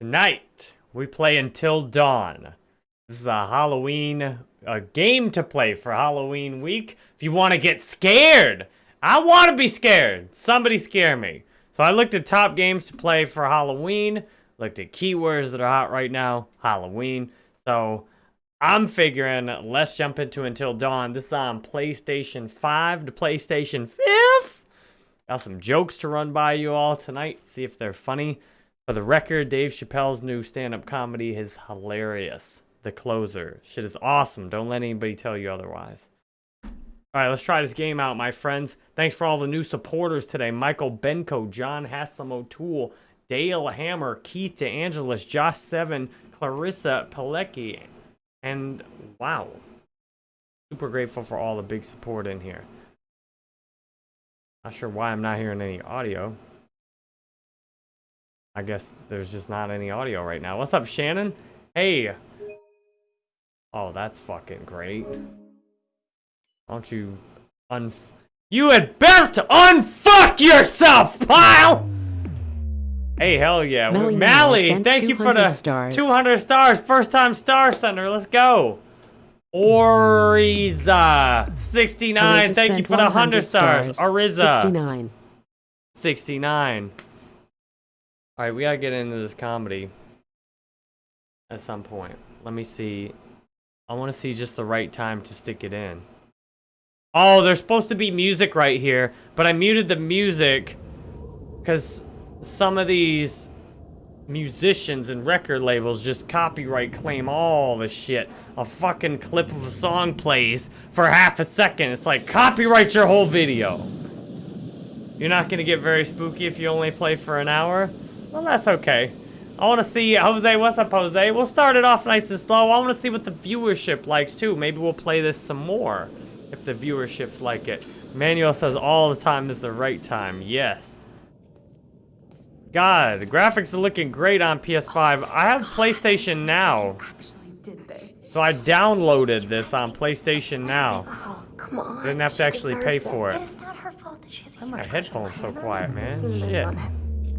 Tonight, we play Until Dawn. This is a Halloween a game to play for Halloween week. If you want to get scared, I want to be scared. Somebody scare me. So I looked at top games to play for Halloween, looked at keywords that are hot right now, Halloween. So I'm figuring let's jump into Until Dawn. This is on PlayStation 5 to PlayStation 5. Got some jokes to run by you all tonight, see if they're funny. For the record, Dave Chappelle's new stand-up comedy is hilarious. The Closer. Shit is awesome. Don't let anybody tell you otherwise. All right, let's try this game out, my friends. Thanks for all the new supporters today. Michael Benko, John Haslam O'Toole, Dale Hammer, Keith DeAngelis, Josh Seven, Clarissa Pilecki, and wow. Super grateful for all the big support in here. Not sure why I'm not hearing any audio. I guess there's just not any audio right now. What's up, Shannon? Hey. Oh, that's fucking great. Don't you un... You had best unfuck yourself, pile! Hey, hell yeah. Mally Mally, thank you for the stars. 200 stars. First time star sender. Let's go. Oriza, 69. Ariza thank you for the 100 stars. stars. Ariza. 69. 69. All right, we gotta get into this comedy at some point. Let me see. I want to see just the right time to stick it in. Oh, there's supposed to be music right here, but I muted the music because some of these musicians and record labels just copyright claim all the shit. A fucking clip of a song plays for half a second. It's like, copyright your whole video. You're not gonna get very spooky if you only play for an hour? Well, that's okay. I want to see, Jose, what's up, Jose? We'll start it off nice and slow. I want to see what the viewership likes, too. Maybe we'll play this some more, if the viewerships like it. Manuel says all the time this is the right time. Yes. God, the graphics are looking great on PS5. I have PlayStation Now. Actually, did they? So I downloaded this on PlayStation Now. Oh, come on. Didn't have to actually pay for it. And it's not her fault that she has a My headphones so quiet, man. Shit.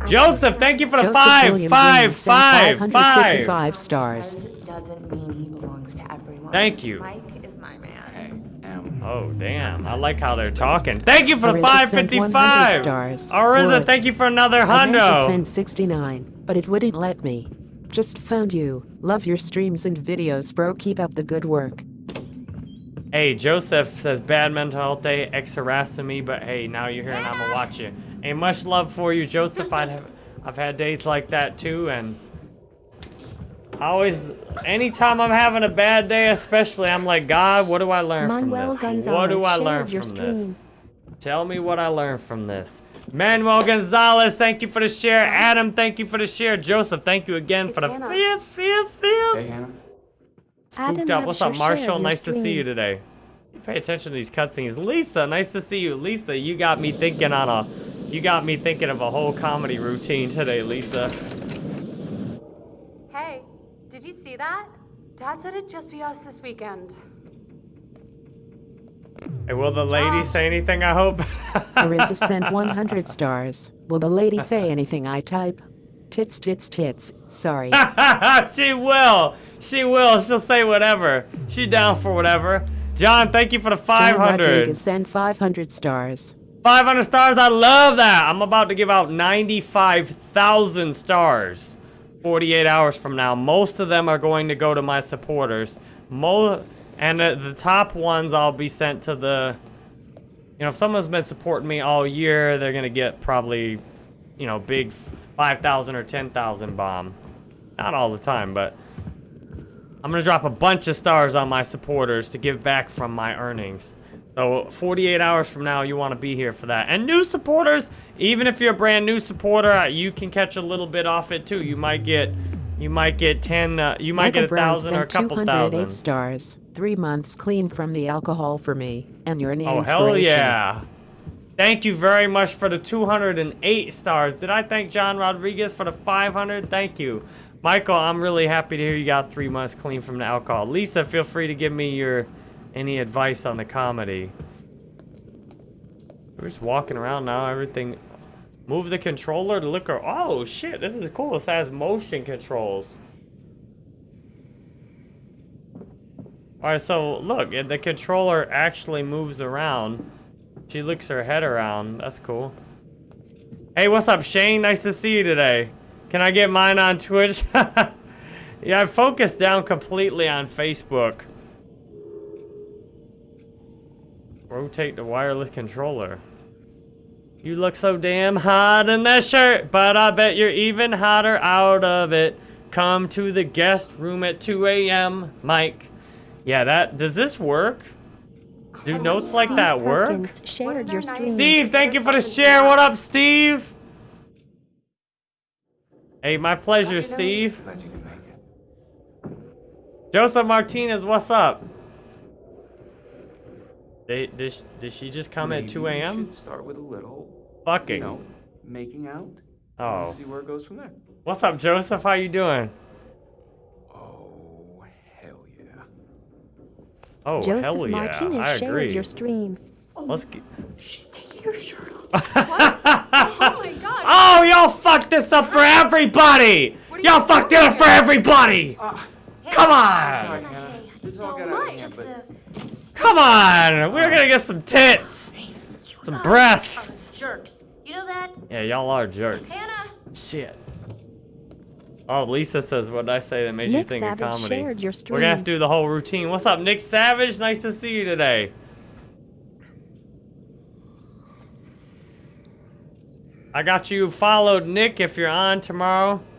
On it. I Joseph, thank you for the Joseph five, William five, Green sent five, five. 555 stars. Doesn't mean he belongs to everyone. Thank you. Mike is my man. Oh, damn. I like how they're talking. Thank you for the Arisa sent 100 555. stars. Ariza, Words. thank you for another I meant to send 69, but it wouldn't let me. Just found you. Love your streams and videos, bro. Keep up the good work. Hey, Joseph says bad mental health day, ex harassing me, but hey, now you're here and I'm gonna watch you. Hey, much love for you, Joseph. I'd have, I've had days like that too, and I always, anytime I'm having a bad day, especially, I'm like, God, what do I learn Manuel from this? what do Gonzalez I learn your from stream. this? Tell me what I learned from this. Manuel Gonzalez, thank you for the share. Adam, thank you for the share. Joseph, thank you again for the Hannah. fifth, fifth, fifth. Adam Spooked up. What's up, Marshall? of your Nice to see you today. You pay attention to these cutscenes. Lisa, nice to see you. Lisa, you got me thinking on a, you got me thinking of a whole comedy routine today, Lisa. Hey, did you see that? Dad said it'd just be us this weekend. Hey, will the lady say anything? I hope. Arisa sent 100 stars. Will the lady say anything I type? Tits, tits, tits. Sorry. she will. She will. She'll say whatever. She down for whatever. John, thank you for the John 500. Rodriguez sent 500 stars. 500 stars. I love that. I'm about to give out 95,000 stars 48 hours from now. Most of them are going to go to my supporters. Mo and the top ones I'll be sent to the you know, if someone's been supporting me all year, they're going to get probably, you know, big 5,000 or 10,000 bomb. Not all the time, but I'm going to drop a bunch of stars on my supporters to give back from my earnings. So 48 hours from now, you want to be here for that. And new supporters, even if you're a brand new supporter, uh, you can catch a little bit off it too. You might get, you might get 10, uh, you might Michael get a Brown thousand or a couple 208 thousand. stars. Three months clean from the alcohol for me, and you're an Oh, inspiration. hell yeah. Thank you very much for the 208 stars. Did I thank John Rodriguez for the 500? Thank you. Michael, I'm really happy to hear you got three months clean from the alcohol. Lisa, feel free to give me your any advice on the comedy. We're just walking around now. Everything. Move the controller to look or oh shit, this is cool. This has motion controls. Alright, so look, the controller actually moves around. She looks her head around. That's cool. Hey, what's up, Shane? Nice to see you today. Can I get mine on Twitch? yeah, I focused down completely on Facebook. Rotate the wireless controller. You look so damn hot in that shirt, but I bet you're even hotter out of it. Come to the guest room at 2 a.m., Mike. Yeah, that, does this work? Do notes like Steve that work? Perkins shared your stream. Steve, thank you for the share. What up, Steve? Hey, my pleasure, Steve. Glad you can make it. Joseph Martinez, what's up? They, did, sh- did she just come at 2 a.m.? Start with a little, you Fucking. know, making out. Oh. And see where it goes from there. What's up, Joseph? How you doing? Oh, hell yeah. Oh, Joseph hell yeah. Martinez I shared agree. your stream. Let's get... She's taking her shirt off. Oh my god. Oh, y'all fucked this up for everybody! Y'all fucked it up for here? everybody! Come on! Sorry, Hannah. This all got out of hand, Just uh, Come on! We're gonna get some tits! Some guys breasts! jerks. You know that? Yeah, y'all are jerks. Hannah. Shit. Oh, Lisa says, what did I say that made you Nick think of comedy? shared your We're gonna have to do the whole routine. What's up, Nick Savage? Nice to see you today. I got you followed, Nick. If you're on tomorrow, if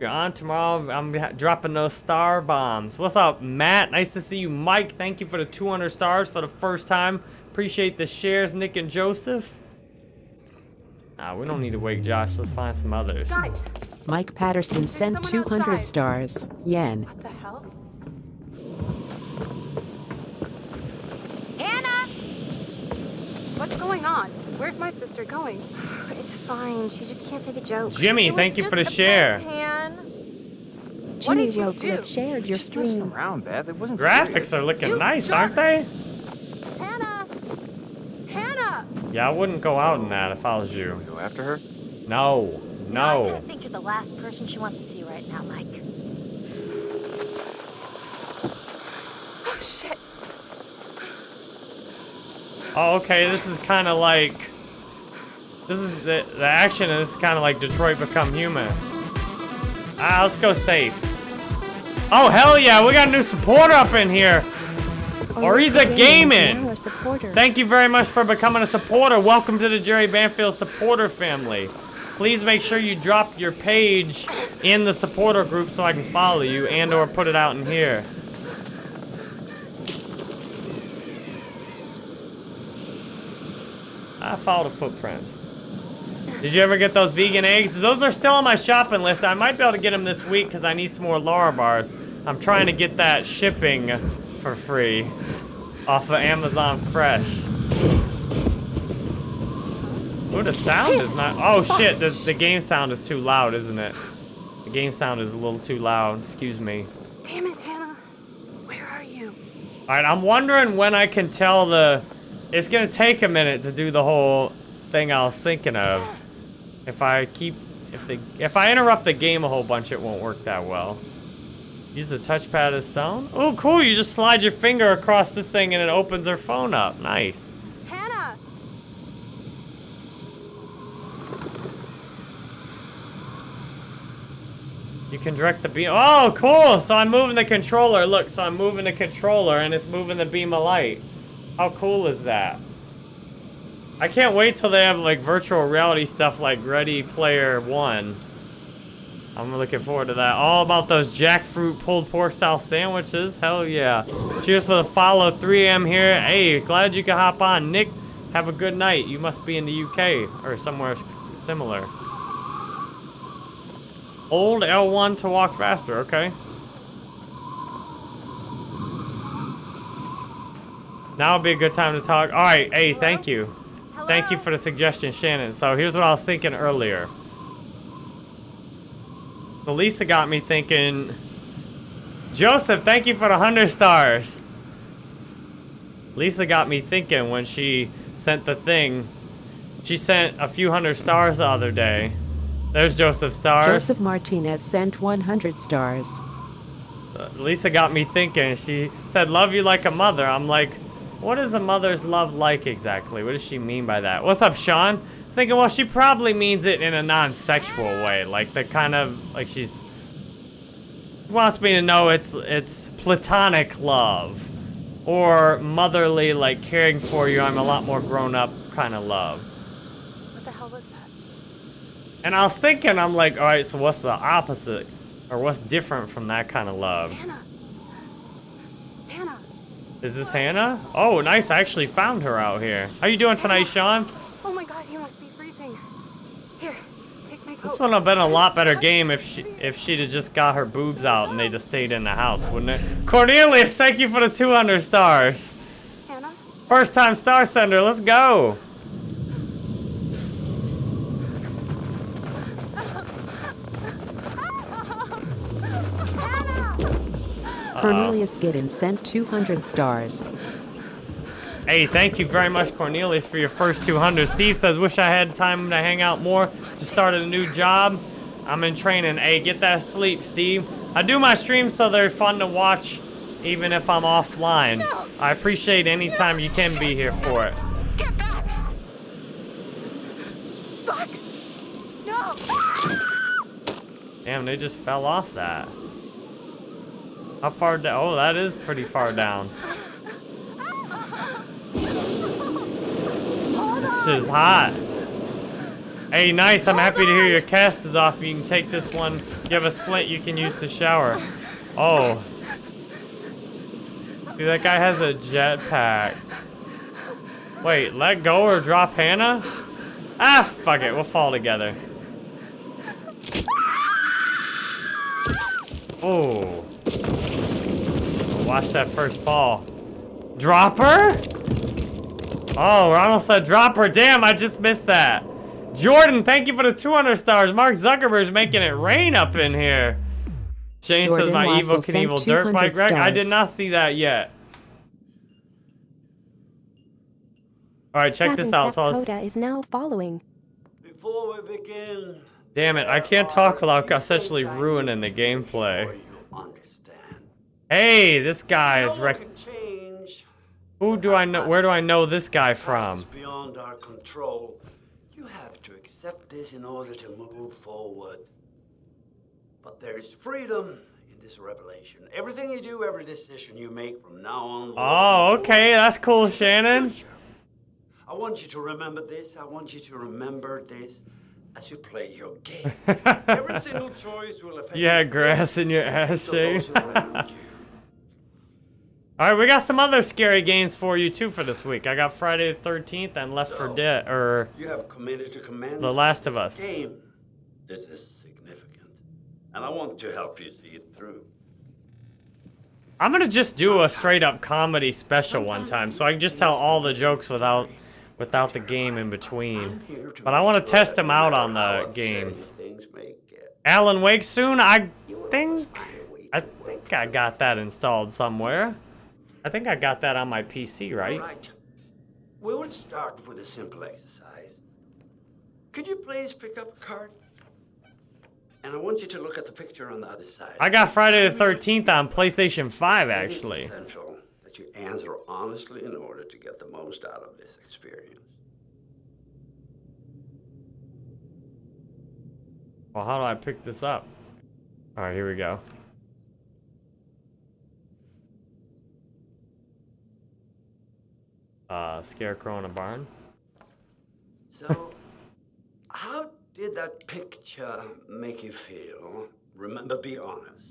you're on tomorrow, I'm dropping those star bombs. What's up, Matt? Nice to see you, Mike. Thank you for the 200 stars for the first time. Appreciate the shares, Nick and Joseph. Nah, we don't need to wake Josh. Let's find some others. Guys, Mike Patterson sent 200 outside. stars. Yen. what the hell? Hannah. What's going on? Where's my sister going? It's fine. She just can't take a joke. Jimmy, thank you for the just share. prank, Han. What Jimmy did you Rogliff do? shared your just stream. around, Beth. It wasn't Graphics serious. are looking You nice, jerk. aren't they? Hannah. Hannah. Yeah, I wouldn't go out in that if I was Can you. go after her? No, I no. kinda think you're the last person she wants to see right now, Mike. Oh shit. Oh, okay, this is kind of like... This is the, the action is kind of like Detroit Become Human. Ah, let's go safe. Oh, hell yeah, we got a new supporter up in here. Oriza Oriza Gaming is Gaming. now a supporter. Thank you very much for becoming a supporter. Welcome to the Jerry Banfield supporter family. Please make sure you drop your page in the supporter group so I can follow you and or put it out in here. I follow the footprints. Did you ever get those vegan eggs? Those are still on my shopping list. I might be able to get them this week because I need some more Larabars. I'm trying to get that shipping for free off of Amazon Fresh. Ooh, the sound is not. Oh shit, the, the game sound is too loud, isn't it? The game sound is a little too loud. Excuse me. Damn it, Hannah. Where are you? All right, I'm wondering when I can tell the. It's gonna take a minute to do the whole thing I was thinking of. If I keep, if the, if I interrupt the game a whole bunch, it won't work that well. Use the touchpad as stone. Oh, cool! You just slide your finger across this thing and it opens her phone up. Nice. Hannah. You can direct the beam. Oh, cool! So I'm moving the controller. Look, so I'm moving the controller and it's moving the beam of light. How cool is that? I can't wait till they have like virtual reality stuff like Ready Player One. I'm looking forward to that. All about those jackfruit pulled pork style sandwiches. Hell yeah. Cheers for the follow. 3M here. Hey, glad you could hop on. Nick, have a good night. You must be in the UK or somewhere similar. Old L1 to walk faster, okay. Now would be a good time to talk. All right, hey, thank you. Thank you for the suggestion, Shannon. So here's what I was thinking earlier. So Lisa got me thinking, Joseph, thank you for the 100 stars. Lisa got me thinking when she sent the thing She sent a few hundred stars the other day. There's Joseph Stars. Joseph Martinez sent 100 stars. Uh, Lisa got me thinking. She said, love you like a mother. I'm like, what is a mother's love like exactly? What does she mean by that? What's up, Sean? Thinking, well, she probably means it in a non-sexual way. Like the kind of, like she's, wants me to know it's, it's platonic love. Or motherly, like caring for you, I'm a lot more grown up kind of love. What the hell was that? And I was thinking, I'm like, all right, so what's the opposite? Or what's different from that kind of love? Hannah. Is this Hannah? Oh, nice. I actually found her out here. How you doing tonight, Sean? Oh my god, you must be freezing. Here, take my coat. This would have been a lot better game if she if she'd have just got her boobs out and they'd have stayed in the house, wouldn't it? Cornelius, thank you for the 200 stars. Hannah? First time star sender, let's go. Cornelius Giddens sent 200 stars. Hey, thank you very much, Cornelius, for your first 200. Steve says, wish I had time to hang out more. Just started a new job. I'm in training. Hey, get that sleep, Steve. I do my streams so they're fun to watch, even if I'm offline. I appreciate any time you can be here for it. Get back! Fuck! No! Damn, they just fell off that. How far down? Oh, that is pretty far down. This is hot. Hey, nice. I'm happy to hear your cast is off. You can take this one. You have a splint you can use to shower. Oh. See, that guy has a jetpack. Wait, let go or drop Hannah? Ah, fuck it. We'll fall together. Oh. Watch that first fall. Drop her? Oh, Ronald said drop her. Damn, I just missed that. Jordan, thank you for the 200 stars. Mark Zuckerberg's making it rain up in here. Shane says my Wassel Evel Knievel dirt bike wreck. I did not see that yet. All right, check this out. So I was- Coda is now following. Before we begin, damn it, I can't talk without essentially ruining the gameplay. Before you understand. Hey, this guy is No rec- Who do I know? Where do I know this guy from? Beyond our control. You have to accept this in order to move forward. But there is freedom in this revelation. Everything you do, every decision you make from now on. Oh, okay, that's cool, Shannon. I want you to remember this. I want you to remember this as you play your game. Every single choice will affect You had grass in your ass, Shane. All right, we got some other scary games for you too for this week. I got Friday the 13th and Left 4 Dead, or You have committed to command The Last of Us. game. This is significant, and I want to help you see it through. I'm gonna just do a straight up comedy special one time, so I can just tell all the jokes without without the game in between. I'm here to But I want to test them out on the games. Things may get, Alan Wake soon. I think always find a way I think I got that installed somewhere. I think I got that on my PC, right? All right. We will start with a simple exercise. Could you please pick up a card? And I want you to look at the picture on the other side. I got Friday the 13th on PlayStation 5 It is actually. essential that you answer honestly in order to get the most out of this experience. Well, how do I pick this up? All right, here we go. Uh, scarecrow in a barn. So, how did that picture make you feel? Remember, be honest.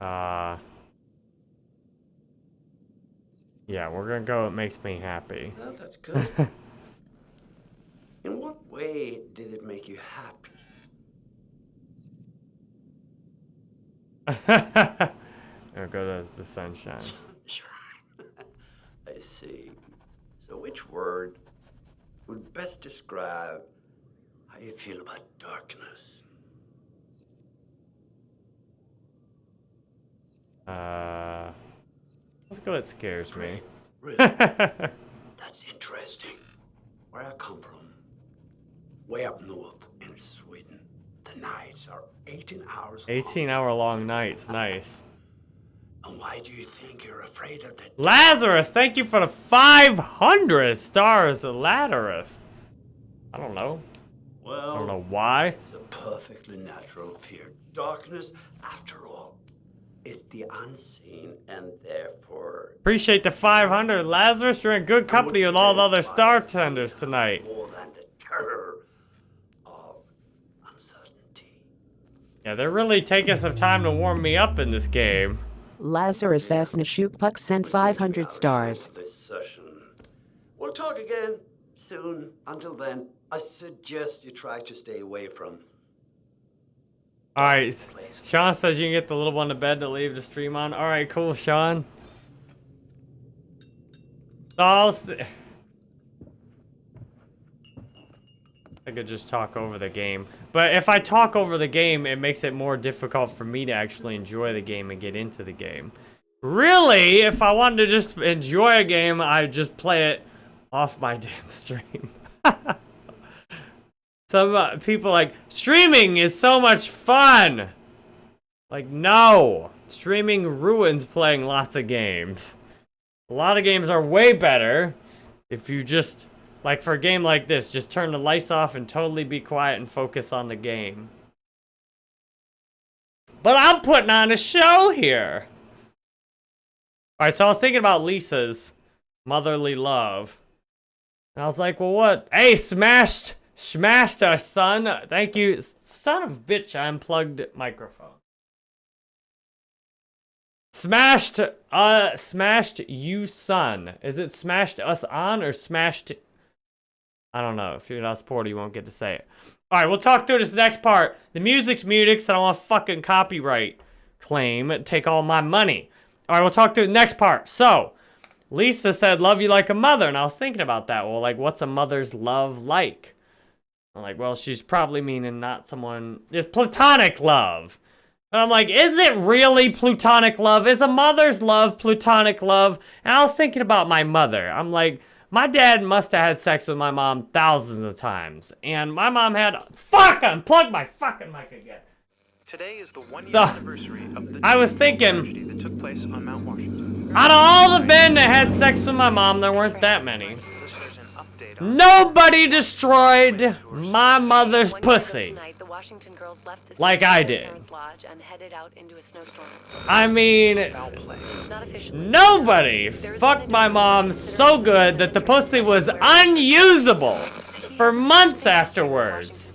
Uh, yeah, we're gonna go. It makes me happy. Well, that's good. In what way did it make you happy? I'll go to the sunshine. So which word would best describe how you feel about darkness? Uh, let's go. It scares me. Really? That's interesting. Where I come from, way up north in Sweden, the nights are 18 hours. 18 long. hour long nights. Nice. And why do you think you're afraid of the Lazarus, thank you for the 500 stars, Lazarus. I don't know. Well, I don't know why. it's a perfectly natural fear. Darkness, after all, is the unseen and therefore Appreciate the 500, Lazarus. You're in good company with all the other star tenders tonight. more than the terror of uncertainty. Yeah, they're really taking some time to warm me up in this game. Lazarus S. Nashukpuk sent 500 stars. We'll talk again soon. Until then, I suggest you try to stay away from. All right, Sean says you can get the little one to bed to leave the stream on. All right, cool, Sean. I'll s- I could just talk over the game. But if I talk over the game, it makes it more difficult for me to actually enjoy the game and get into the game. Really, if I wanted to just enjoy a game, I'd just play it off my damn stream. Some uh, people like, streaming is so much fun! Like, no! Streaming ruins playing lots of games. A lot of games are way better if you just, like for a game like this, just turn the lights off and totally be quiet and focus on the game. But I'm putting on a show here! Alright, so I was thinking about Lisa's motherly love. And I was like, well, what? Hey, smashed, smashed our son. Thank you. Son of bitch, I unplugged microphone. Smashed, uh, smashed you son. Is it smashed us on or smashed? I don't know. If you're not a supporter, you won't get to say it. All right, we'll talk through this next part. The music's music, so I don't want a fucking copyright claim. Take all my money. All right, we'll talk through the next part. So, Lisa said, love you like a mother. And I was thinking about that. Well, like, what's a mother's love like? I'm like, well, she's probably meaning not someone, it's platonic love. And I'm like, is it really plutonic love? Is a mother's love plutonic love? And I was thinking about my mother. I'm like, my dad must have had sex with my mom thousands of times. And my mom had, fuck, unplug my fucking mic again. Today is the one-year So, anniversary of the I was thinking- tragedy that took place on Mount Washington. Out of all the men that had sex with my mom, there weren't that many. Listeners, an update on Nobody destroyed my mother's One year pussy. Tonight, the Washington girls left the Like I did. Lodge and headed out into a snowstorm. I mean. Not nobody fucked my mom so good that the pussy was unusable for months afterwards.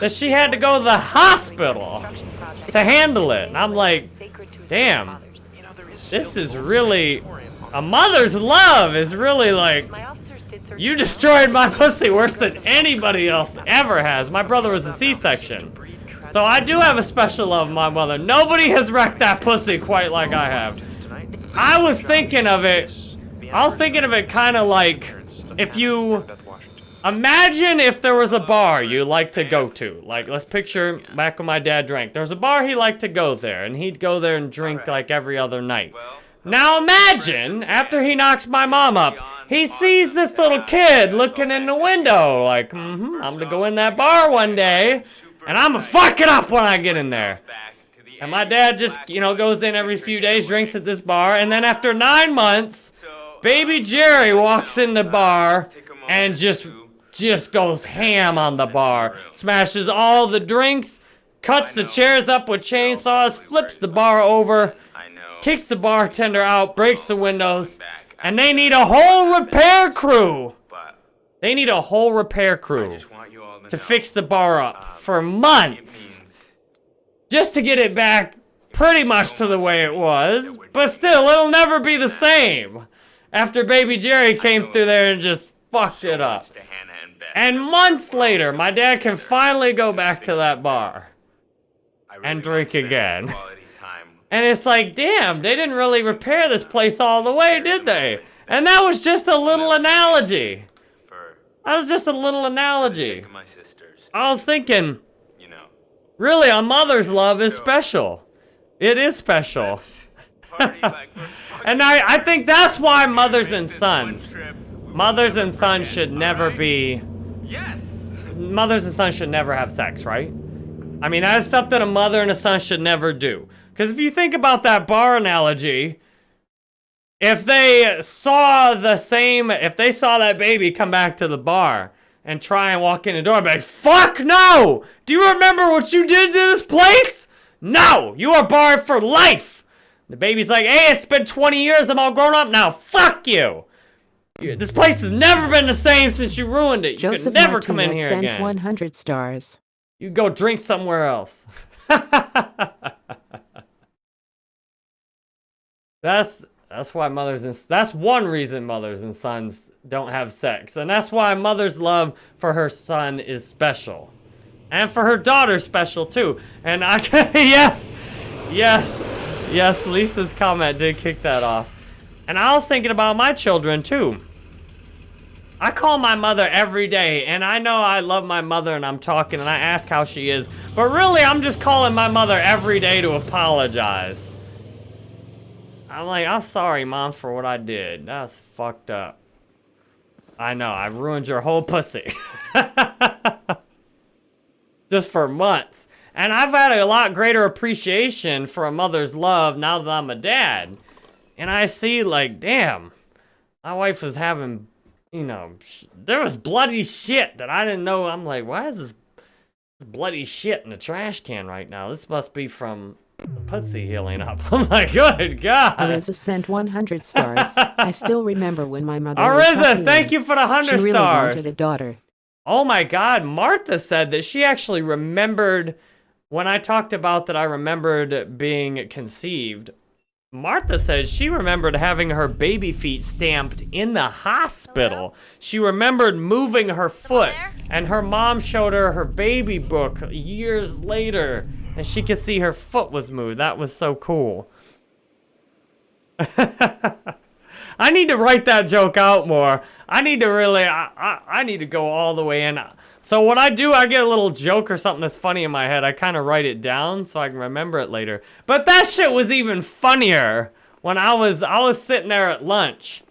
That she had to go to the hospital to handle it. And I'm like, damn, You know, there is this is really, a mother's love is really like, You destroyed my pussy worse than anybody else ever has. My brother was a C-section. So I do have a special love of my mother. Nobody has wrecked that pussy quite like I have. I was thinking of it, I was thinking of it kind of like, if you, imagine if there was a bar you like to go to. Like, let's picture back when my dad drank. There's a bar he liked to go there, and he'd go there and drink like every other night. Now imagine, after he knocks my mom up, he sees this little kid looking in the window, like, mm-hmm, I'm gonna go in that bar one day, and I'm gonna fuck it up when I get in there. And my dad just, you know, goes in every few days, drinks at this bar, and then after nine months, baby Jerry walks in the bar and just, just goes ham on the bar. Smashes all the drinks, cuts the chairs up with chainsaws, flips the bar over, kicks the bartender out, breaks the windows, and they need a whole repair crew. They need a whole repair crew to fix the bar up for months. Just to get it back pretty much to the way it was. But still, it'll never be the same. After Baby Jerry came through there and just fucked it up. And months later, my dad can finally go back to that bar and drink again. And it's like, damn, they didn't really repair this place all the way, did they? And that was just a little analogy. That was just a little analogy. I was thinking, you know, really, a mother's love is special. It is special. and I, I think that's why mothers and sons, mothers and sons should never be Yes. mothers and sons should never have sex, right? I mean, that is something a mother and a son should never do. Because if you think about that bar analogy, if they saw the same, if they saw that baby come back to the bar and try and walk in the door, I'd be like, fuck no! Do you remember what you did to this place? No! You are barred for life! The baby's like, hey, it's been 20 years, I'm all grown up now, fuck you! This place has never been the same since you ruined it. You Joseph could never come in here sent again. 100 stars. You go drink somewhere else. that's that's why mothers and that's one reason mothers and sons don't have sex, and that's why mother's love for her son is special, and for her daughter special too. And I can yes, yes, yes. Lisa's comment did kick that off, and I was thinking about my children too. I call my mother every day, and I know I love my mother, and I'm talking, and I ask how she is, but really, I'm just calling my mother every day to apologize. I'm like, I'm sorry, Mom, for what I did. That's fucked up. I know, I ruined your whole pussy. just for months. And I've had a lot greater appreciation for a mother's love now that I'm a dad. And I see, like, damn, my wife was having you know, there was bloody shit that I didn't know. I'm like, why is this bloody shit in the trash can right now? This must be from pussy healing up. Oh I'm like, good God. Ariza sent 100 stars. I still remember when my mother was Ariza, thank you for the 100 She 100 really stars. wanted a daughter. Oh my God, Martha said that she actually remembered when I talked about that I remembered being conceived. Martha says she remembered having her baby feet stamped in the hospital. She remembered moving her foot, and her mom showed her her baby book years later, and she could see her foot was moved. That was so cool. I need to write that joke out more. I need to really, I, I, I need to go all the way in. So what I do, I get a little joke or something that's funny in my head. I kind of write it down so I can remember it later. But that shit was even funnier when I was, I was sitting there at lunch.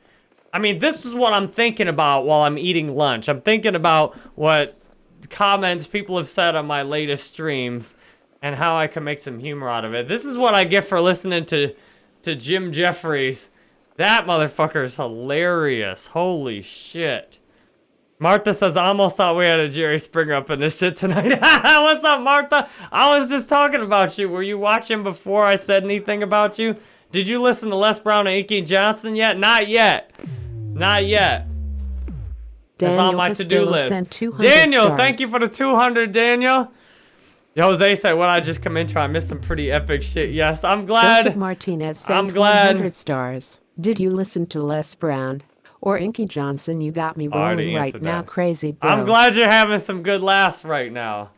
I mean, this is what I'm thinking about while I'm eating lunch. I'm thinking about what comments people have said on my latest streams and how I can make some humor out of it. This is what I get for listening to, to Jim Jefferies. That motherfucker is hilarious. Holy shit. Martha says, I almost thought we had a Jerry Springer up in this shit tonight. What's up, Martha? I was just talking about you. Were you watching before I said anything about you? Did you listen to Les Brown and Inky Johnson yet? Not yet. Not yet. It's Daniel on my to-do list. sent 200 Daniel, stars. thank you for the 200, Daniel. Jose said, what I just come into, I missed some pretty epic shit. Yes, I'm glad. Joseph Martinez sent I'm glad. 100 stars. Did you listen to Les Brown? Or Inky Johnson, you got me rolling right answered now, that. crazy bro. I'm glad you're having some good laughs right now.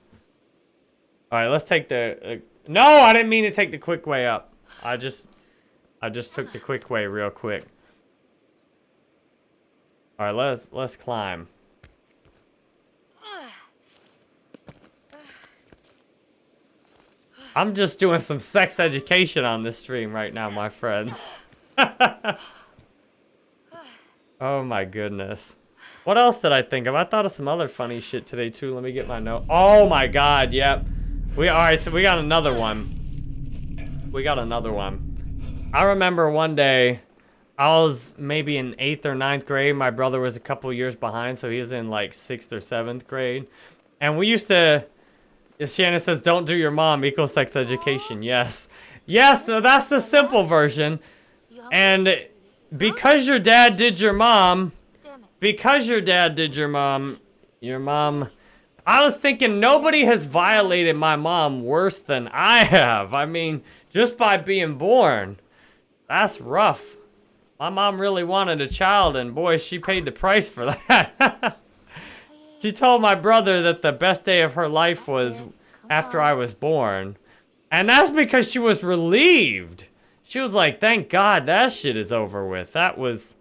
All right, let's take the. Uh, no, I didn't mean to take the quick way up. I just, I just took the quick way real quick. All right, let's let's climb. I'm just doing some sex education on this stream right now, my friends. oh my goodness. What else did I think of? I thought of some other funny shit today too. Let me get my note. Oh my god, yep. We alright, so we got another one. We got another one. I remember one day I was maybe in eighth or ninth grade. My brother was a couple years behind, so he was in like sixth or seventh grade. And we used to Yes, Shannon says, don't do your mom equals sex education. Yes. Yes, so that's the simple version. And because your dad did your mom, because your dad did your mom, your mom, I was thinking nobody has violated my mom worse than I have. I mean, just by being born. That's rough. My mom really wanted a child, and boy, she paid the price for that. She told my brother that the best day of her life was after I was born. And that's because she was relieved. She was like, thank God that shit is over with. That was...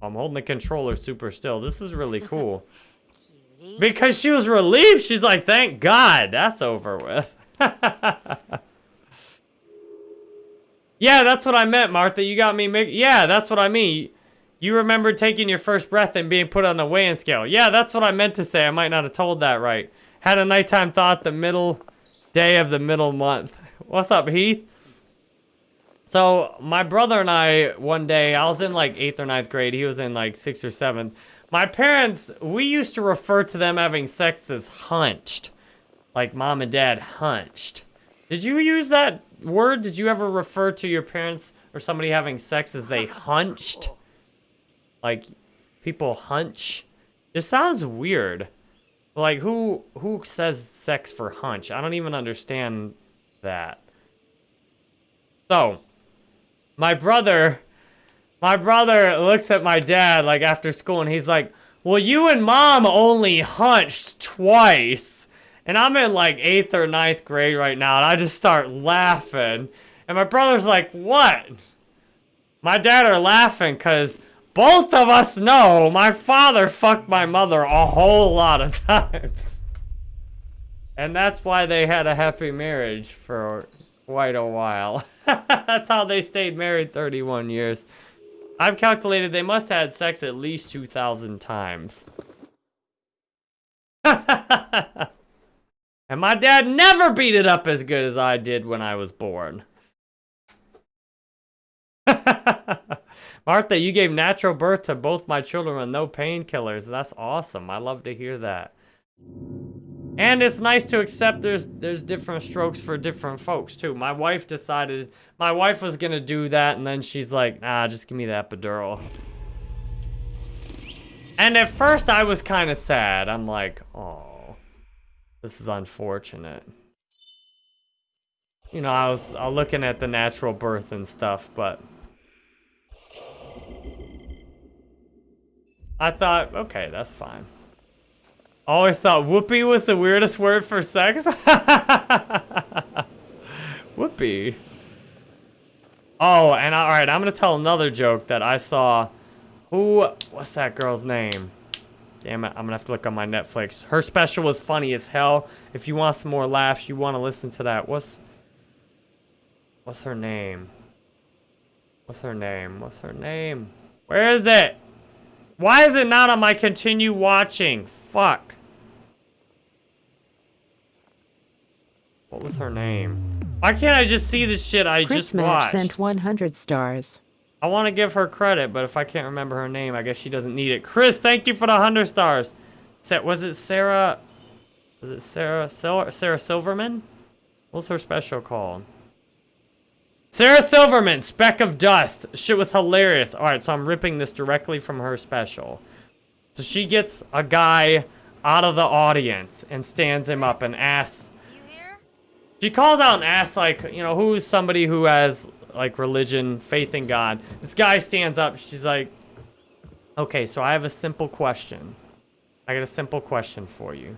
I'm holding the controller super still. This is really cool. Because she was relieved. She's like, thank God that's over with. yeah, that's what I meant, Martha. You got me... Yeah, that's what I mean. You remember taking your first breath and being put on the weighing scale. Yeah, that's what I meant to say. I might not have told that right. Had a nighttime thought the middle day of the middle month. What's up, Heath? So, my brother and I, one day, I was in like 8th or ninth grade. He was in like 6th or 7th. My parents, we used to refer to them having sex as hunched. Like mom and dad hunched. Did you use that word? Did you ever refer to your parents or somebody having sex as they hunched? Like, people hunch? This sounds weird. Like, who who says sex for hunch? I don't even understand that. So, my brother, my brother looks at my dad, like, after school, and he's like, well, you and mom only hunched twice. And I'm in, like, 8th or ninth grade right now, and I just start laughing. And my brother's like, what? My dad are laughing because both of us know my father fucked my mother a whole lot of times. And that's why they had a happy marriage for quite a while. that's how they stayed married 31 years. I've calculated they must have had sex at least 2,000 times. and my dad never beat it up as good as I did when I was born. Martha, you gave natural birth to both my children with no painkillers. That's awesome. I love to hear that. And it's nice to accept there's there's different strokes for different folks too. My wife decided my wife was gonna do that and then she's like, nah, just give me the epidural. And at first I was kind of sad. I'm like, oh, this is unfortunate. You know, I was, I was looking at the natural birth and stuff, but I thought, okay, that's fine. Always thought whoopee was the weirdest word for sex. whoopee. Oh, and all right, I'm gonna tell another joke that I saw. Who? What's that girl's name? Damn it, I'm gonna have to look on my Netflix. Her special was funny as hell. If you want some more laughs, you want to listen to that. What's What's her name? What's her name? What's her name? Where is it? Why is it not on my continue watching? Fuck. What was her name? Why can't I just see the shit I Chris just watched? sent 100 stars. I want to give her credit, but if I can't remember her name, I guess she doesn't need it. Chris, thank you for the 100 stars. Was it Sarah? Was it Sarah, Sarah Silverman? What's her special called? Sarah Silverman, Speck of Dust. Shit was hilarious. All right, so I'm ripping this directly from her special. So she gets a guy out of the audience and stands him up and asks. You here? She calls out and asks, like, you know, who's somebody who has, like, religion, faith in God. This guy stands up. She's like, okay, so I have a simple question. I got a simple question for you.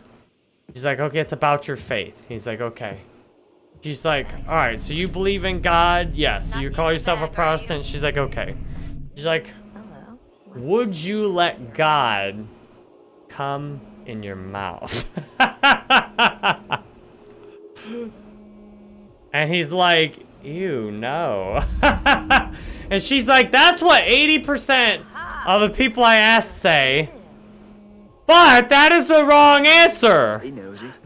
She's like, okay, it's about your faith. He's like, okay. She's like, all right, so you believe in God? Yes. Not you call yourself a bag, you? Protestant? She's like, okay. She's like, Hello. would you let God come in your mouth? and he's like, ew, no. and she's like, that's what 80% of the people I asked say. But that is the wrong answer. Hey, nosy. Chris.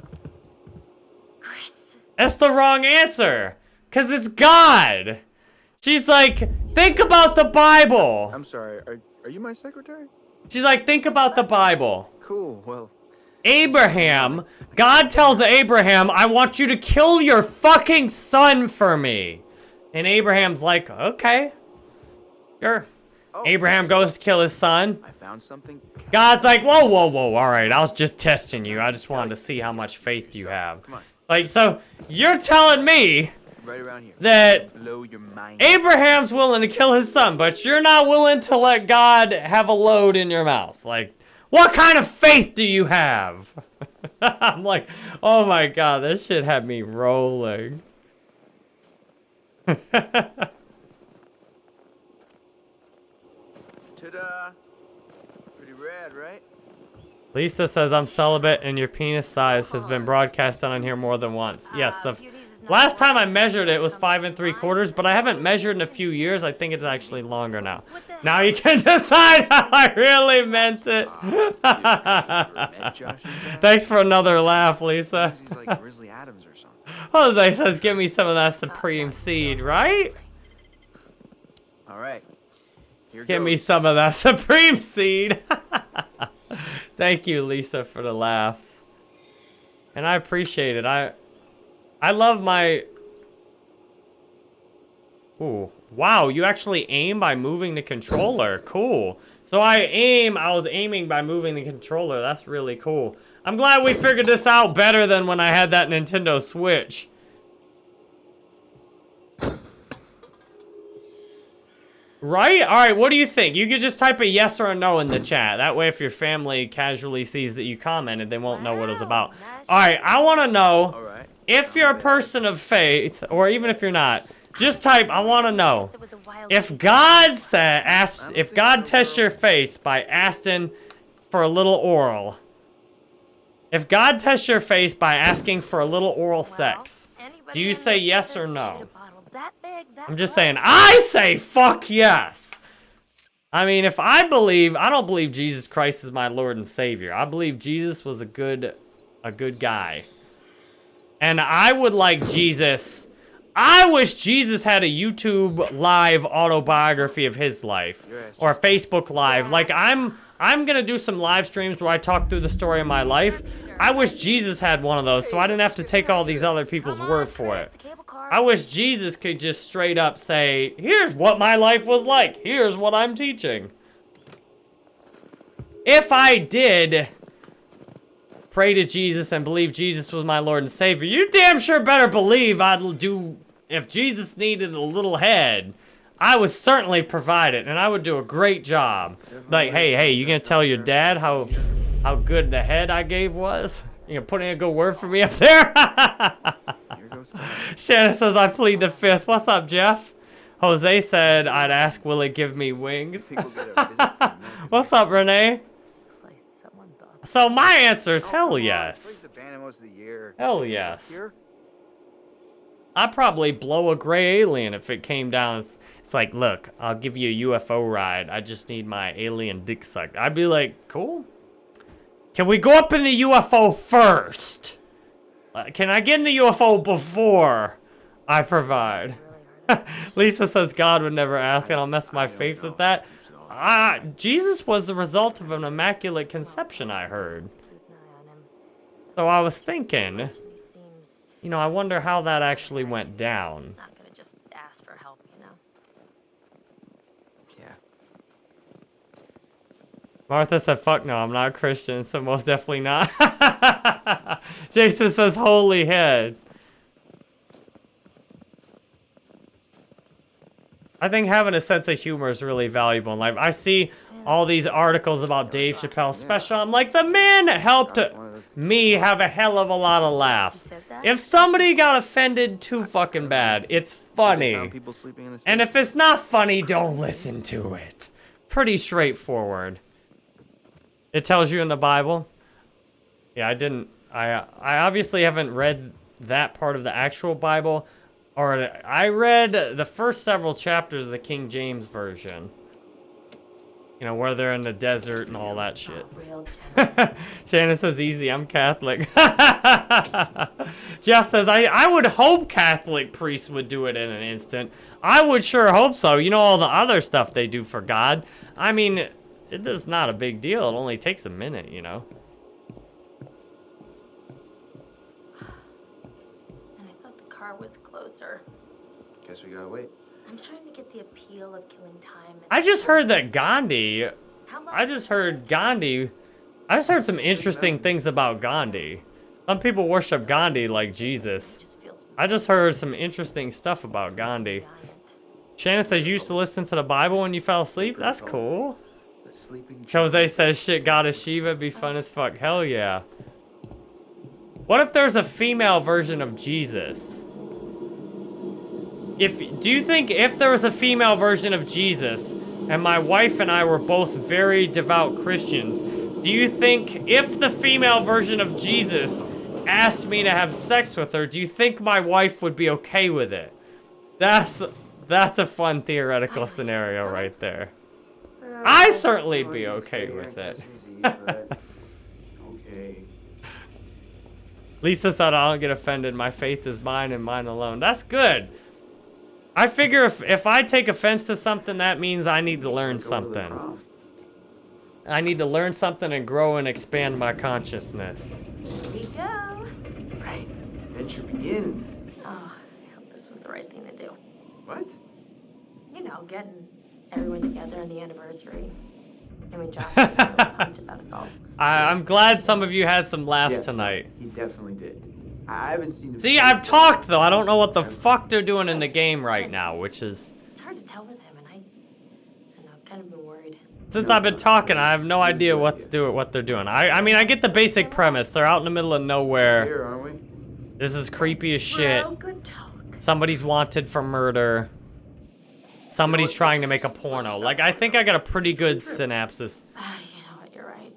That's the wrong answer. Because it's God. She's like, think about the Bible. I'm sorry. Are, are you my secretary? She's like, think about the Bible. Cool. Well, Abraham, God tells Abraham, I want you to kill your fucking son for me. And Abraham's like, okay, sure. oh, Abraham goes to kill his son. I found something. God's like, whoa, whoa, whoa, all right, I was just testing you. I just wanted to see how much faith you have. Like, so you're telling me Right around here. that Blow your mind. Abraham's willing to kill his son, but you're not willing to let God have a load in your mouth. Like, what kind of faith do you have? I'm like, oh my god, this shit had me rolling. Ta-da! Pretty rad, right? Lisa says I'm celibate and your penis size has been broadcast on here more than once. Yes, Uh, the Last time I measured it was five and three quarters, but I haven't measured in a few years. I think it's actually longer now. Now you can decide how I really meant it. Met Josh's dad? Thanks for another laugh, Lisa. He's like Grizzly Adams or something. Jose says, give me some of that supreme seed, right? All right. Give me some of that supreme seed. Thank you, Lisa, for the laughs. And I appreciate it. I I love my Ooh. Wow, you actually aim by moving the controller. Cool. So I aim, I was aiming by moving the controller. That's really cool. I'm glad we figured this out better than when I had that Nintendo Switch. Right? All right, what do you think? You could just type a yes or a no in the chat. That way, if your family casually sees that you commented, they won't know what it's about. All right, I want to know All right. if you're a person of faith, or even if you're not, just type, I want to know. It was a wild If God said, asked, if God tests your face by asking for a little oral, if God tests your face by asking for a little oral sex, do you say yes or no? I'm just saying, I say fuck yes. I mean, if I believe, I don't believe Jesus Christ is my Lord and Savior. I believe Jesus was a good, a good guy. And I would like Jesus. I wish Jesus had a YouTube live autobiography of his life or a Facebook live. Like I'm I'm going to do some live streams where I talk through the story of my life. I wish Jesus had one of those so I didn't have to take all these other people's word for it. I wish Jesus could just straight up say, "Here's what my life was like. Here's what I'm teaching." If I did pray to Jesus and believe Jesus was my Lord and Savior, you damn sure better believe I'd do, if Jesus needed a little head, I would certainly provide it, and I would do a great job. Like, hey, hey, you gonna tell your dad how, how good the head I gave was? You gonna put in a good word for me up there? Here goes. Shannon says, I plead the fifth. What's up, Jeff? Jose said, I'd ask, will it give me wings? Think we'll get a visit from Mexico. What's up, Renee? So my answer is Oh, hell yes. Spring's abandoned most of the year. Hell yes. I'd probably blow a gray alien if it came down. It's, it's like, look, I'll give you a UFO ride. I just need my alien dick sucked. I'd be like, cool. Can we go up in the UFO first? Uh, can I get in the UFO before I provide? Lisa says God would never ask, and I'll mess my faith with that. Ah, Jesus was the result of an immaculate conception, I heard. So I was thinking, you know, I wonder how that actually went down. not gonna just ask for help, you know. Yeah. Martha said, fuck no, I'm not a Christian, so most definitely not. Jason says, holy head. I think having a sense of humor is really valuable in life. I see all these articles about Dave Chappelle's special. I'm like, the man helped me have a hell of a lot of laughs. If somebody got offended too fucking bad, it's funny. Found people sleeping in the And if it's not funny, don't listen to it. Pretty straightforward. It tells you in the Bible. Yeah, I didn't. I I obviously haven't read that part of the actual Bible, or I read the first several chapters of the King James version. You know where they're in the desert and all that shit. Shannon says easy, I'm Catholic. Jeff says, I, I would hope Catholic priests would do it in an instant. I would sure hope so. You know all the other stuff they do for God. I mean, it is not a big deal. It only takes a minute, you know. And I thought the car was closer. Guess we gotta wait. I'm starting to get the appeal of killing time. I just heard that Gandhi, How long I just heard Gandhi, I just heard some interesting things about Gandhi. Some people worship Gandhi like Jesus. just feels I just heard some interesting stuff about Gandhi. giant. Shannon says you used to listen to the Bible when you fell asleep. That's cool. The sleeping Jose says shit goddess Shiva be fun as fuck. Hell yeah. What if there's a female version of Jesus? If do you think if there was a female version of Jesus and my wife and I were both very devout Christians, do you think if the female version of Jesus asked me to have sex with her, do you think my wife would be okay with it? That's that's a fun theoretical scenario right there. I certainly be okay with it. Christmas Eve, but okay. Lisa said I don't get offended. My faith is mine and mine alone. That's good. I figure if, if I take offense to something, that means I need to learn Go to the something. I need to learn something and grow and expand my consciousness. Here we go. Right. Adventure begins. Oh, I hope this was the right thing to do. What? You know, getting everyone together on the anniversary. I mean, Josh was really pumped about us all. I, I'm glad some of you had some laughs Yeah. tonight. He definitely did. I haven't seen. him See, I've talked though. I don't know what the fuck they're doing in the game right now, which is It's hard to tell with him, and I, I don't know, I've kind of been worried. since I've been talking, I have no idea what's do what they're doing. I I mean, I get the basic premise. They're out in the middle of nowhere. Here, aren't we? This is creepy as shit. Bro, good talk. Somebody's wanted for murder. Somebody's trying to make a porno. Like, I think I got a pretty good synopsis. Ah, you know what? You're right.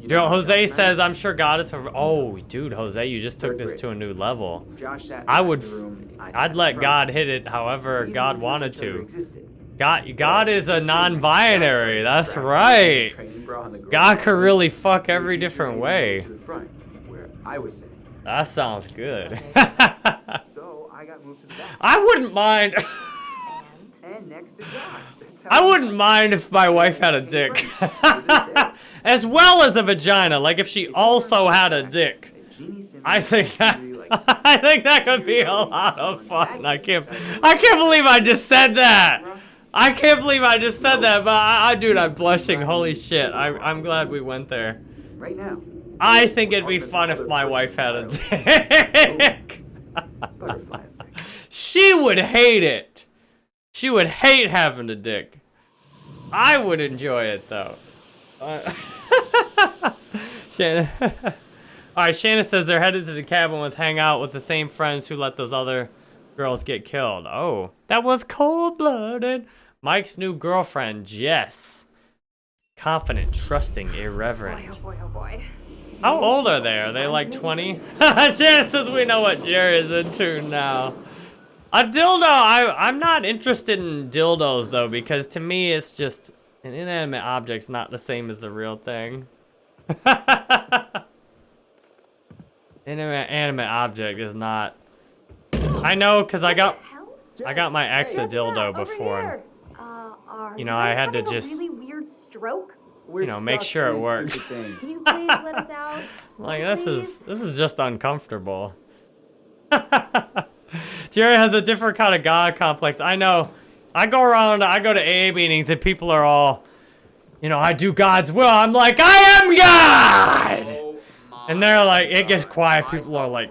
You Joe, know, Jose last says, I'm sure God is. Oh, dude, Jose, you just took this to a new level. Josh sat I would. back room, I I'd let front. God hit it however We God wanted to. God, God is a non-binary. That's right. in a training bra on the God could really fuck every different way. move To the front, where I was sitting. That sounds good. So I got moved to the back. I wouldn't mind. And next to Josh. That's how I wouldn't mind if my wife had a dick. as well as a vagina. Like if she also had a dick. And Jeannie Simmons I think that I think that could be a lot of fun. I can't I can't believe I just said that. I can't believe I just said that, but I, I dude, I'm blushing. Holy shit. I, I'm glad we went there. right now. I think it'd be fun if my wife had a dick. She would hate it. She would hate having a dick. I would enjoy it though. Uh, Shannon. All right, Shannon says they're headed to the cabin with hang out with the same friends who let those other girls get killed. Oh, that was cold-blooded. Mike's new girlfriend, Jess. Confident, trusting, Boy, irreverent. oh boy, oh boy. How old are they? Are they like 20? Shannon says we know what Jerry is into now. A dildo, I, I'm not interested in dildos though, because to me it's just, an inanimate object's not the same as the real thing. Inanimate animate object is not. I know, cause I got, I got my ex a dildo before. here? Uh, You know, I had to just- really weird stroke. We're know, make sure it in works. Can you please let us out? Like this is this is just uncomfortable. Jerry has a different kind of god complex. I know. I go around, I go to AA meetings and people are all, you know, I do God's will. I'm like, I am God! Oh And they're like, it gets quiet. People are like.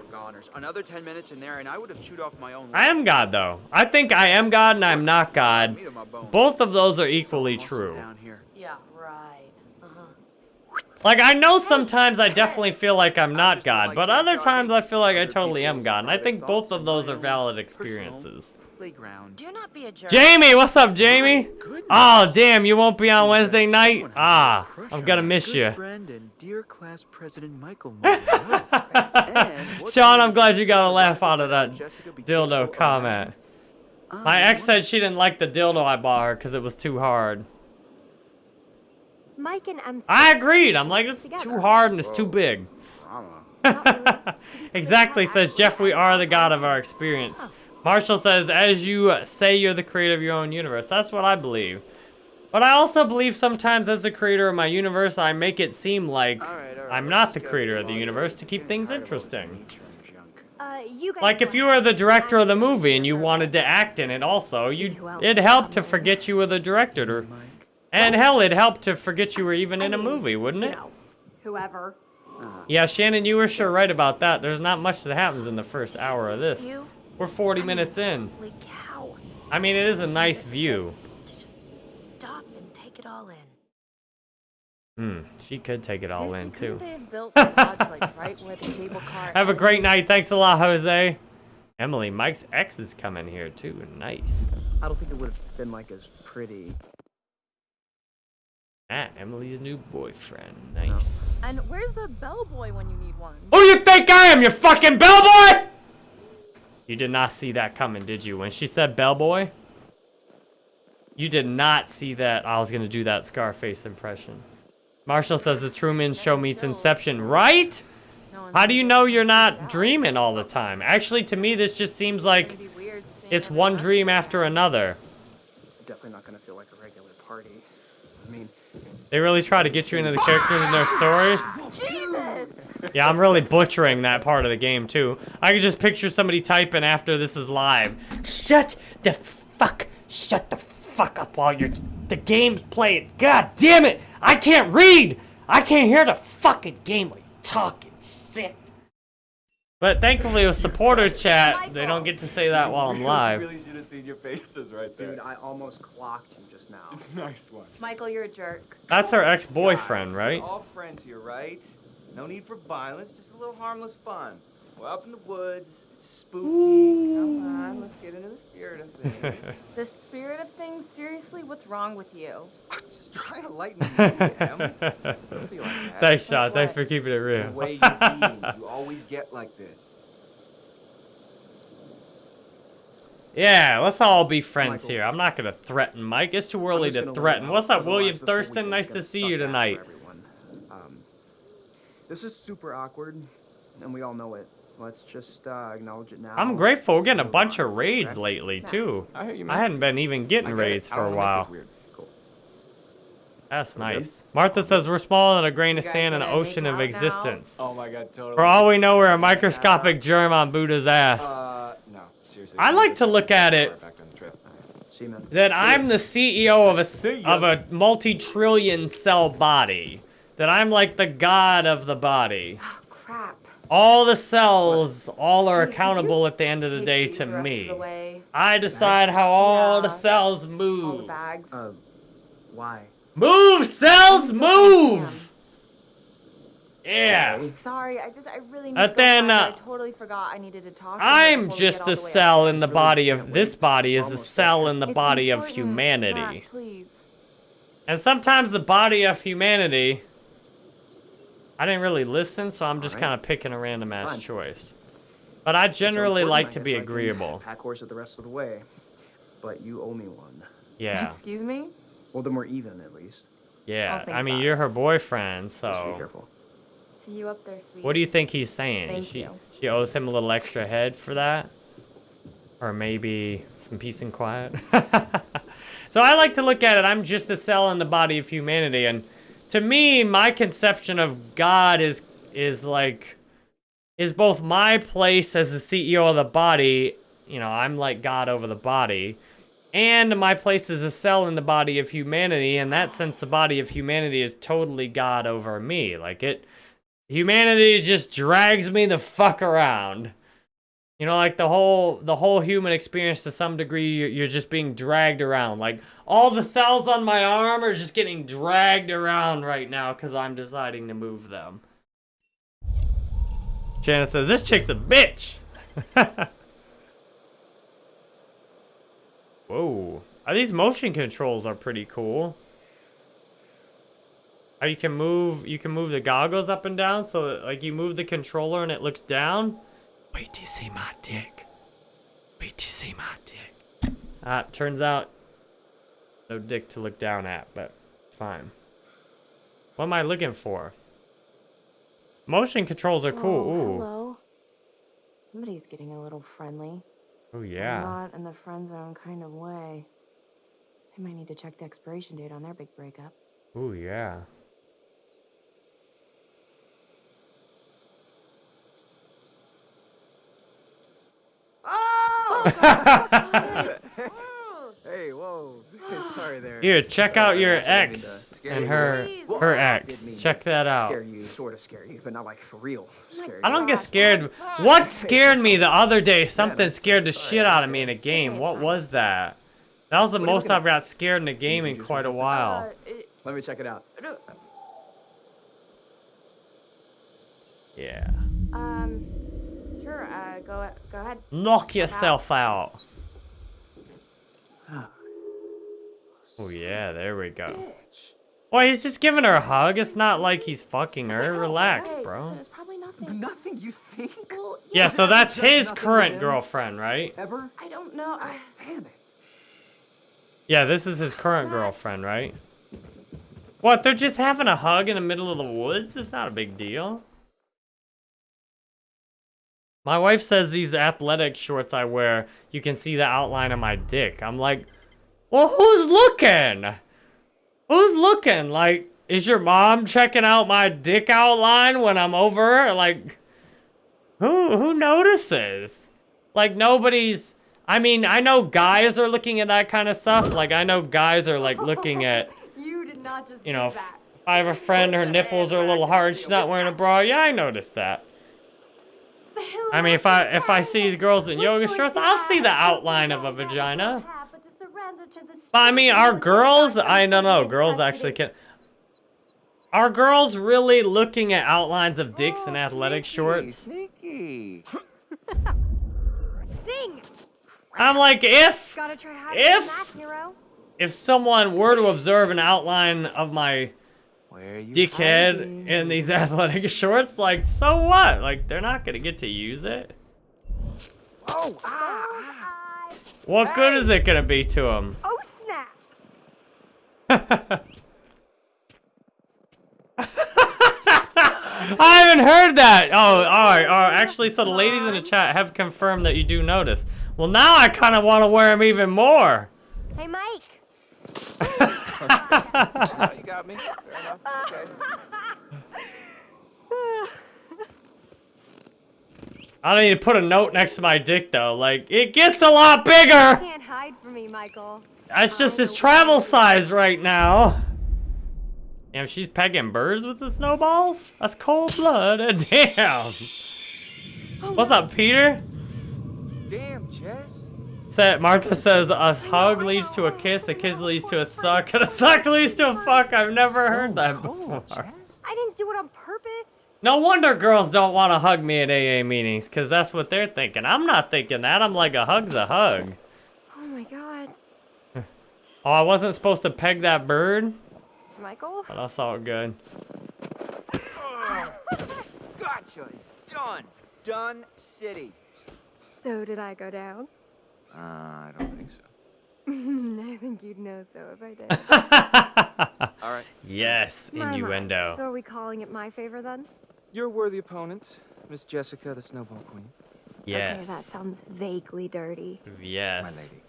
Another 10 minutes in there and I would have chewed off my own I am God though. I think I am God and I'm not God. Meat on my bones. Both of those are equally true. Down here. Yeah, right. Uh-huh. Like, I know sometimes I definitely feel like I'm not God, but other times I feel like I totally am God. And I think both of those are valid experiences. Playground. Do not be a jerk. Jamie, what's up, Jamie? Oh, damn, you won't be on Wednesday night? Ah, I'm gonna miss you. friend and dear class president Michael Munroe. And what's Sean, I'm glad you got a laugh out of that dildo comment. My ex said she didn't like the dildo I bought her because it was too hard. Mike and MC. I agreed. I'm like, it's too hard and it's too big. Exactly, says Jeff, we are the god of our experience. Marshall says, as you say you're the creator of your own universe. That's what I believe. But I also believe sometimes as the creator of my universe, I make it seem like All right, all right, I'm not the creator of the universe to keep things tired of all this interesting. nature and junk. Uh, you guys. Like if you were the director of the movie and you wanted to act in it also, you it'd help to forget you were the director. To, and hell, it'd help to forget you were even in a movie, wouldn't You it? know, whoever. Yeah, Shannon, you were sure right about that. There's not much that happens in the first hour of this. You, We're 40 minutes in. holy cow. I mean, it is a nice view. To just stop and take it all in. Hmm, she could take it all in too. Have built the lodge like right where the cable car. Have a great night. Thanks a lot, Jose. Emily, Mike's ex is coming here too. Nice. I don't think it would have been like as pretty. Ah, Emily's new boyfriend. Nice. And where's the bellboy when you need one? Who you think I am, you fucking bellboy? You did not see that coming, did you? When she said bellboy, you did not see that. I was gonna do that Scarface impression. Marshall says the Truman Show meets Inception, right? How do you know you're not dreaming all the time? Actually, to me, this just seems like gonna be weird seeing it's one dream after another. Definitely not gonna feel like a regular party. They really try to get you into the characters and their stories. Jesus! Yeah, I'm really butchering that part of the game too. I can just picture somebody typing after this is live. Shut the fuck, shut the fuck up while you're the game's playing. God damn it! I can't read. I can't hear the fucking game while you're talking shit. But thankfully with supporter chat, they don't get to say that while I'm live. really should have seen your faces right there. dude, I almost clocked you just now. nice one. Michael, you're a jerk. That's her ex-boyfriend, right? We're all friends here, right? No need for violence, just a little harmless fun. We're up in the woods, it's spooky. Come on, let's get into the spirit of things. The spirit of things? Seriously, what's wrong with you? just trying to lighten the mood, Em. Don't be like that. Thanks, John. Like Thanks what? for keeping it real. The real. way you're being, you always get like this. Yeah, let's all be friends Michael. here. I'm not gonna threaten Mike. It's too early to threaten. What's up, William lives of the Thurston? Nice to see you tonight. Um, this is super awkward, and we all know it. Let's just uh, acknowledge it now. I'm grateful. We're getting a bunch of raids okay? lately too. I hear you, I hadn't been even I getting get it. raids I for a don't wanna make while. this weird. Cool. That's good? nice. Martha says we're smaller than a grain of You guys sand in an ocean of out now? existence. Oh my god, totally. For all we know, we're a microscopic germ on Buddha's ass. Uh, no, seriously. I like to look at it Back on the trip. See that I'm the CEO of a s- See ya. of a multi-trillion cell body. That I'm like the god of the body. Oh, crap. All the cells, all are accountable at the end of the day to the rest of me. I decide how all the cells move. bags. Uh, why? Move, cells, move! Yeah. Sorry, I just, I really need But to then, find it. uh, I totally forgot I needed to talk to you I'm before just a all the way cell in the body of this body is a cell in the body of humanity. Please. And sometimes the body of humanity. I didn't really listen, so I'm just Alright. kind of picking a random ass Fine. choice. But I generally like I to be I agreeable. Pack horse it the rest of the way, but you owe me one. Yeah, Excuse me? Well, then we're even at least. yeah. Oh, I'll think I mean, you're her boyfriend, Just be careful. See you up there, sweetie. What do you think he's saying? Thank she you. she owes him a little extra head for that, or maybe some peace and quiet. so I like to look at it. I'm just a cell in the body of humanity, and to me, my conception of God is is like is both my place as the CEO of the body. You know, I'm like God over the body. And my place is a cell in the body of humanity. In that sense, the body of humanity is totally God over me. Like it, humanity just drags me the fuck around. You know, like the whole the whole human experience to some degree, you're, you're just being dragged around. Like all the cells on my arm are just getting dragged around right now because I'm deciding to move them. Janice says this chick's a bitch. Whoa, Uh, these motion controls are pretty cool. How you can move, you can move the goggles up and down, so like you move the controller and it looks down. Wait till you see my dick. Wait till you see my dick. Ah, turns out, no dick to look down at, but fine. What am I looking for? Motion controls are cool. Oh, Ooh. hello. Somebody's getting a little friendly. Oh yeah. Not in the friend zone kind of way. They might need to check the expiration date on their big breakup. Oh yeah. Hey, whoa. Sorry there. Here, check out your I didn't mean to ex and her her ex. Check that out. Scare you, sort of scare you, but not like for real. Scare. I don't get scared. What scared me the other day? Something scared the shit out of me in a game. What was that? That was the What are you most I've got scared in a game in quite a while. Let me check it out. Yeah. Uh, go go ahead. Knock yourself out. Oh yeah, there we go. Boy, he's just giving her a hug. It's not like he's fucking her. Relax, Hey, bro. listen, it's probably nothing. Nothing, you think? Well, Yeah, so that's his current girlfriend, right? Ever? I don't know. I, Damn it. Yeah, this is his current girlfriend, right? What, they're just having a hug in the middle of the woods? It's not a big deal. My wife says these athletic shorts I wear, you can see the outline of my dick. I'm like, well, who's looking? Who's looking? Like, is your mom checking out my dick outline when I'm over? her? Like, who who notices? Like nobody's. I mean, I know guys are looking at that kind of stuff. Like I know guys are like looking at, You did not just you know, I have a friend, her nipples are a little hard, she's not wearing a bra. Yeah, I noticed that. I mean, if I if I see these girls in yoga shorts, I'll see the outline of a vagina. But I mean, are girls? I don't know. Girls actually can. Are girls really looking at outlines of dicks in oh, athletic shorts? I'm like, if Gotta try harder If- than that, Nero. if someone were to observe an outline of my Where you dickhead hiding? in these athletic shorts, like, so what? Like, they're not gonna get to use it. Oh, ah, ah. What good is it gonna be to them? Oh, snap! I haven't heard that. Oh, all right, all right. Actually, so the ladies in the chat have confirmed that you do notice. Well, now I kind of want to wear them even more. Hey, Mike! Oh, you got me. Fair enough. Okay. I don't need to put a note next to my dick though. Like, it gets a lot bigger. Can't hide from me, Michael. That's just oh. his travel size right now. Damn, she's pegging birds with the snowballs? That's cold blood. Damn. Oh, What's up, Peter? Damn, Chess. Sa- Martha says a hug leads to a kiss, a kiss leads to a suck, and a suck leads to a fuck. I've never heard that oh, before. I didn't do it on purpose. No wonder girls don't want to hug me at AA meetings, because that's what they're thinking. I'm not thinking that. I'm like, a hug's a hug. Oh my god. Oh, I wasn't supposed to peg that bird? Michael? But that's all good. Gotcha. It's done. Done city. So did I go down? Uh, I don't think so. I think you'd know so if I did. All right. yes, My, my. innuendo. So are we calling it my favor then? You're a worthy opponent, Miss Jessica, the Snowball Queen. Yes. Okay, that sounds vaguely dirty. Yes. My lady.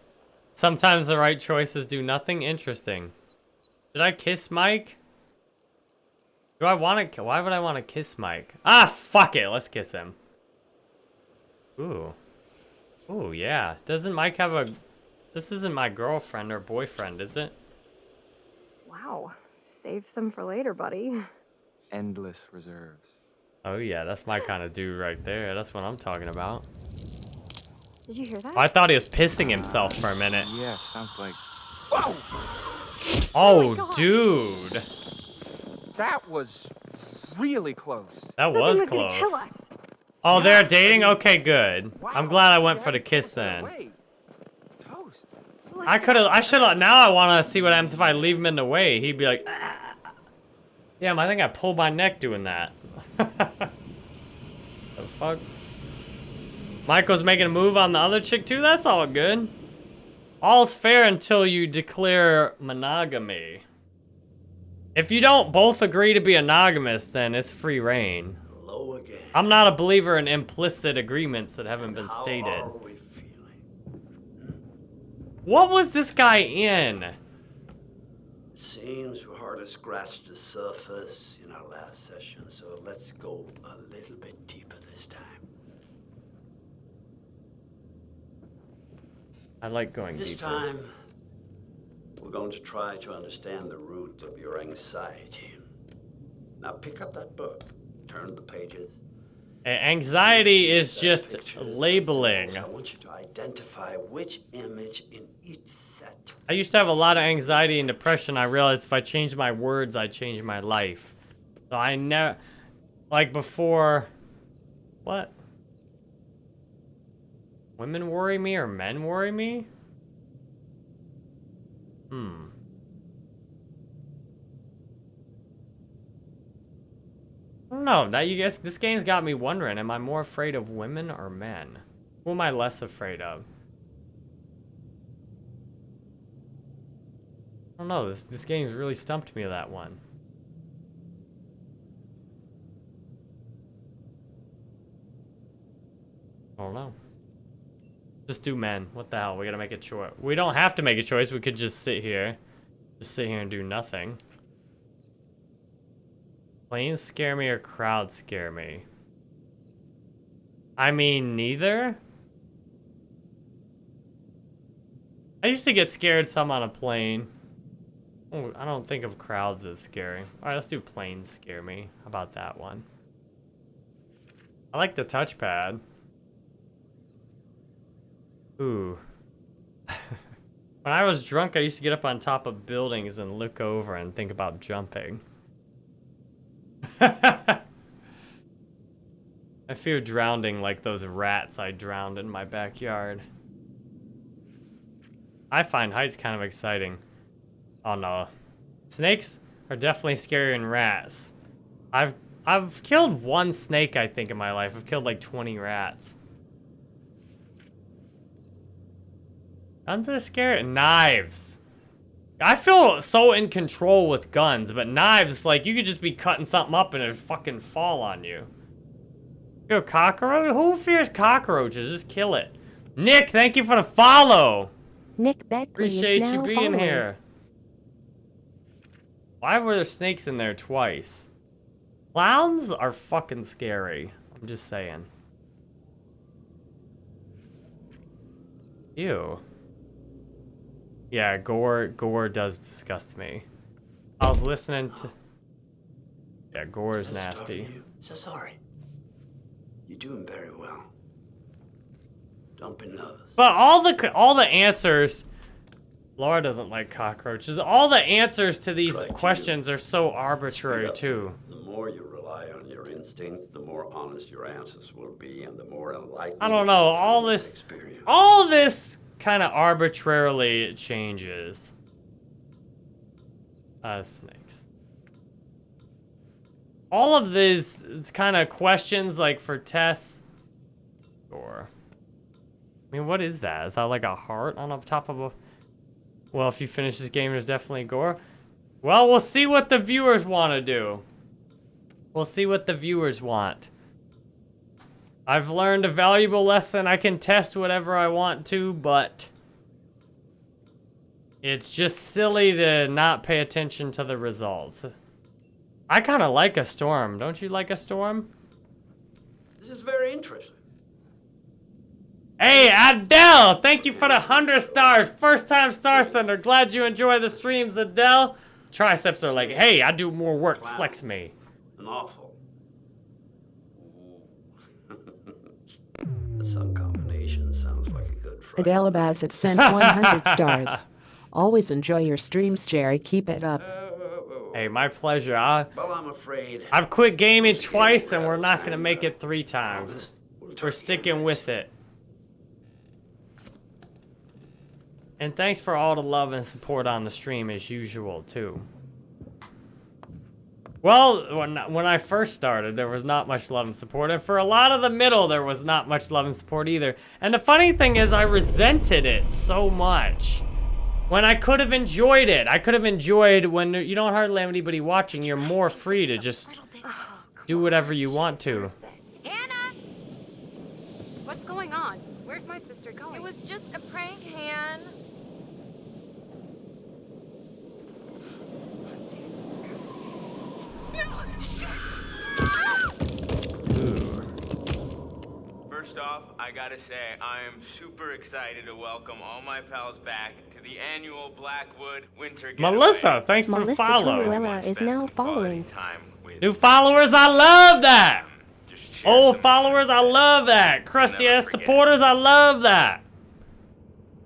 Sometimes the right choices do nothing interesting. Did I kiss Mike? Do I want to? Why would I want to kiss Mike? Ah, fuck it. Let's kiss him. Ooh. Ooh, yeah. Doesn't Mike have a... This isn't my girlfriend or boyfriend, is it? Wow. Save some for later, buddy. Endless reserves. Oh, yeah. That's my kind of dude right there. That's what I'm talking about. Did you hear that? I thought he was pissing himself for a minute. Yeah, sounds like. Whoa! Oh, oh God. dude. That was really close. That That was thing gonna kill close. Oh, they're dating? Okay, good. I'm glad I went for the kiss then. I could have, I should have, now I want to see what happens if I leave him in the way. He'd be like, ah. Damn, I think I pulled my neck doing that. the fuck? Michael's making a move on the other chick too? That's all good. All's fair until you declare monogamy. If you don't both agree to be monogamous, then it's free reign. Again. I'm not a believer in implicit agreements that haven't been How stated. are we feeling? What was this guy in? Seems we hardly scratched the surface in our last session, so let's go a little bit deeper this time. I like going This deeper. time, we're going to try to understand the root of your anxiety. Now pick up that book, turn the pages. Anxiety is just labeling. I want you to identify which image in each set. I used to have a lot of anxiety and depression. I realized if I changed my words, I change my life. So I never, like before, what? Women worry me or men worry me? Hmm. Know. That you guys, this game's got me wondering: Am I more afraid of women or men? Who am I less afraid of? I don't know. This this game's really stumped me that one. I don't know. Just do men. What the hell? We gotta make a choice. We don't have to make a choice. We could just sit here. Just sit here and do nothing. Planes scare me or crowds scare me? I mean, neither. I used to get scared some on a plane. Oh, I don't think of crowds as scary. Alright, let's do planes scare me. How about that one? I like the touchpad. Ooh. when I was drunk, I used to get up on top of buildings and look over and think about jumping. I fear drowning like those rats I drowned in my backyard. I find heights kind of exciting. Oh no. Snakes are definitely scarier than rats. I've I've killed one snake, I think, in my life. I've killed like 20 rats. Guns are scary. Knives. I feel so in control with guns, but knives, like, you could just be cutting something up and it'd fucking fall on you. Yo, cockroach? Who fears cockroaches? Just kill it. Nick, thank you for the follow. Nick Beckley Appreciate is you being following. here. Why were there snakes in there twice? Clowns are fucking scary. I'm just saying. Ew. Yeah, gore gore does disgust me. I was listening to Yeah, gore is nasty. So sorry. You're doing very well. Don't be nervous. But all the all the answers Laura doesn't like cockroaches. All the answers to these questions are so arbitrary too. The more you rely on your instincts, the more honest your answers will be, and the more enlightened I don't know. All this, experience. all this kind of arbitrarily changes. Uh, snakes. All of these it's kind of questions, like for Tess, or I mean, what is that? Is that like a heart on top of a? Well, if you finish this game, there's definitely gore. Well, we'll see what the viewers want to do. We'll see what the viewers want. I've learned a valuable lesson. I can test whatever I want to, but it's just silly to not pay attention to the results. I kind of like a storm. Don't you like a storm? This is very interesting. Hey, Adele! Thank you for the 100 stars. First time star sender. Glad you enjoy the streams, Adele. Triceps are like, hey, I do more work. Flex me. An awful. Like a good Bassett sent 100 stars. Always enjoy your streams, Jerry. Keep it up. Hey, my pleasure. I, Well, I'm afraid. I've quit gaming twice, and we're not going to make it three times. We're sticking with it. And thanks for all the love and support on the stream as usual, too. Well, when, when I first started, there was not much love and support. And for a lot of the middle, there was not much love and support either. And the funny thing is, I resented it so much. When I could have enjoyed it. I could have enjoyed when you don't hardly have anybody watching. You're more free to just do whatever you want to. Anna! What's going on? Where's my sister going? It was just a prank, Han. First off, I gotta say, I am super excited to welcome all my pals back to the annual Blackwood Winter Getaway. Melissa, thanks for Melissa following. Toruella is now following. New followers, I love that. Old followers, I love that. Crusty ass supporters, I love that.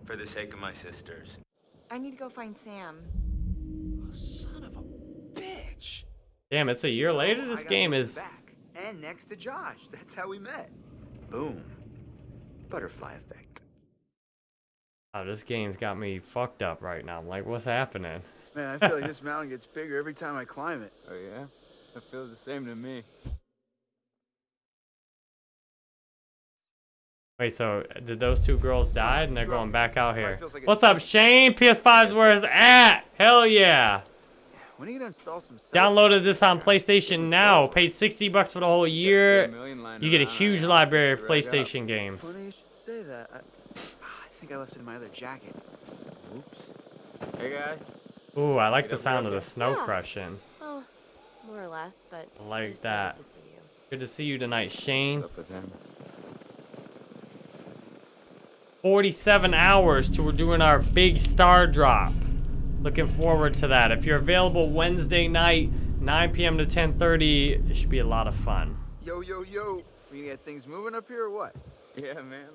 For the sake of my sisters. I need to go find Sam. Damn, it's a year oh, later. This game is back and next to Josh. That's how we met. Boom. Butterfly effect. Oh, this game's got me fucked up right now. I'm like, what's happening? Man, I feel like this mountain gets bigger every time I climb it. Oh yeah, it feels the same to me. Wait, so did those two girls die and they're going back out here? What's up, Shane? PS5's where it's at. Hell yeah. When are you gonna install some? Downloaded this on PlayStation Now. Paid 60 bucks for the whole year. a million lying You get a huge I library of should rag. PlayStation games. Funny you should say that. I, I think I left it in my other jacket. Oops. Hey guys. Ooh, I like the sound of the snow Yeah. crushing. Oh, more or less, but. I like just that. to see you. Good to see you tonight, Shane. What's up with him? 47 hours till we're doing our big star drop. Looking forward to that. If you're available Wednesday night, 9 p.m. to 10:30, it should be a lot of fun. Yo, yo, yo. We get things moving up here or what? Yeah, man.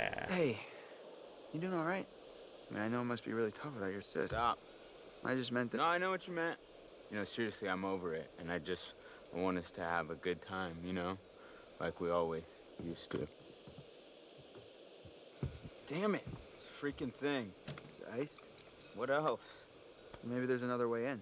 Yeah. Hey, you doing all right? I mean, I know it must be really tough without your sis. Stop. I just meant that. No, I know what you meant. You know, seriously, I'm over it, and I just want us to have a good time. You know, like we always used to. Damn it! Freaking thing. It's iced. What else? Maybe there's another way in.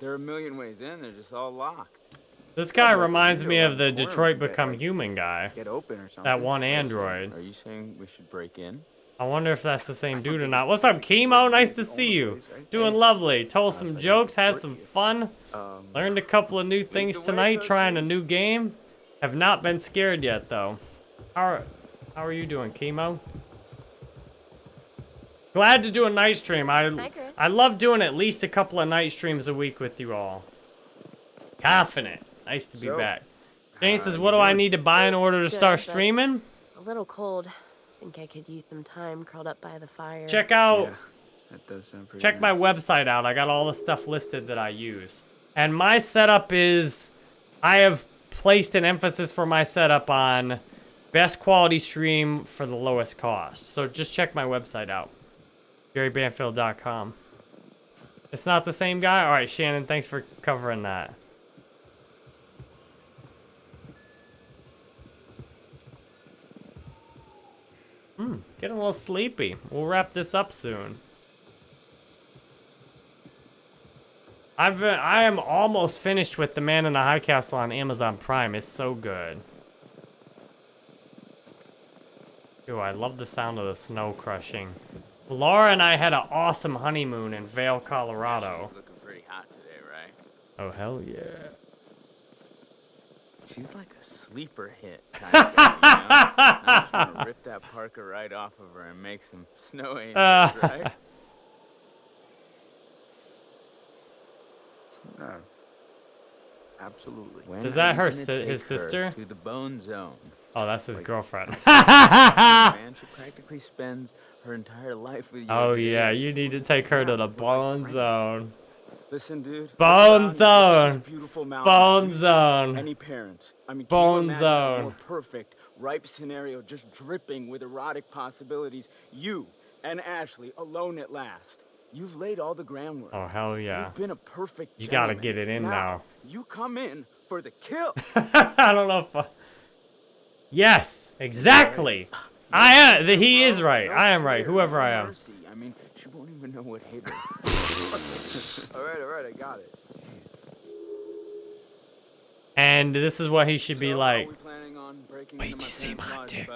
There are a million ways in. They're just all locked. This guy well, reminds me of the around the corner Detroit get, Become Human guy. Get open or something. That one What are you saying? android. Are you saying we should break in? I wonder if that's the same dude or not. What's up, Chemo? Nice to see you. Doing lovely. Told some jokes, had some fun. Um, Learned a couple of new things tonight, trying a new game. Have not been scared yet, though. How are, how are you doing, Chemo? Glad to do a night stream. I, Hi, I love doing at least a couple of night streams a week with you all. Confident. Nice to be So, back. Jane says, what do I need to buy in order to start streaming? A little cold. Think I could use some time curled up by the fire. Check out yeah, that does sound pretty check my website out. I got all the stuff listed that I use. And my setup is I have placed an emphasis for my setup on best quality stream for the lowest cost. So just check my website out. JerryBanfield.com. It's not the same guy? All right, Shannon, thanks for covering that. Hmm, getting a little sleepy. We'll wrap this up soon. I've been, I am almost finished with The Man in the High Castle on Amazon Prime. It's so good. Ooh, I love the sound of the snow crushing. Laura and I had an awesome honeymoon in Vail, Colorado. She's looking pretty hot today, right? Oh, hell yeah. She's like a sleeper hit kind of guy, you know? I just want to rip that Parker right off of her and make some snow angels, Uh. right? No. Absolutely. When Is that her si- take his her sister? To the bone zone. Oh, that's his Like- girlfriend. Man, she practically spends her entire life with oh, you. oh, yeah, you need to take her to the Bone Zone. Listen, dude. Bone around, look at Zone. Beautiful. Bone Zone. Any parent. I mean, Bone can you imagine a Zone. more perfect, ripe scenario just dripping with erotic possibilities? You and Ashley alone at last. You've laid all the groundwork. Oh, hell yeah. You've been a perfect You gotta get it in now. You come in for the kill. I don't know if. I... Yes, exactly. I am. The, he is right. I am right. Whoever I am. I mean, she won't even know what hit her. all right, all right, I got it. Jeez. And this is what he should be like. Are we planning on breaking Wait to see my dick.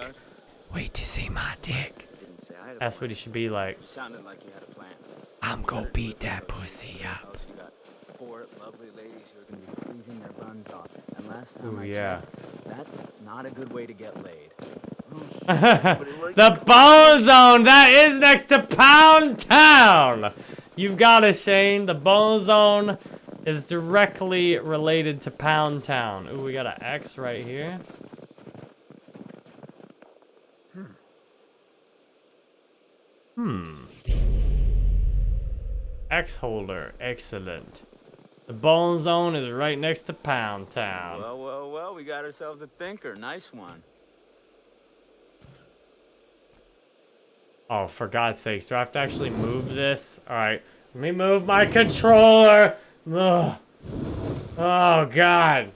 Wait to see my dick. Didn't say I had a That's what he should be like. You sounded like you had a plan. I'm gonna beat that pussy up. Four lovely ladies who are gonna be freezing their buns off. And last time Ooh, I yeah. checked, that's not a good way to get laid. the Bone Zone. That is next to Pound Town. You've got it, Shane. The Bone Zone is directly related to Pound Town. Ooh, we got an X right here. Hmm. X holder. Excellent. The Bone Zone is right next to Pound Town. Well, well, well, we got ourselves a thinker. Nice one. Oh, for God's sakes, do I have to actually move this? Alright, let me move my controller! Ugh. Oh, God.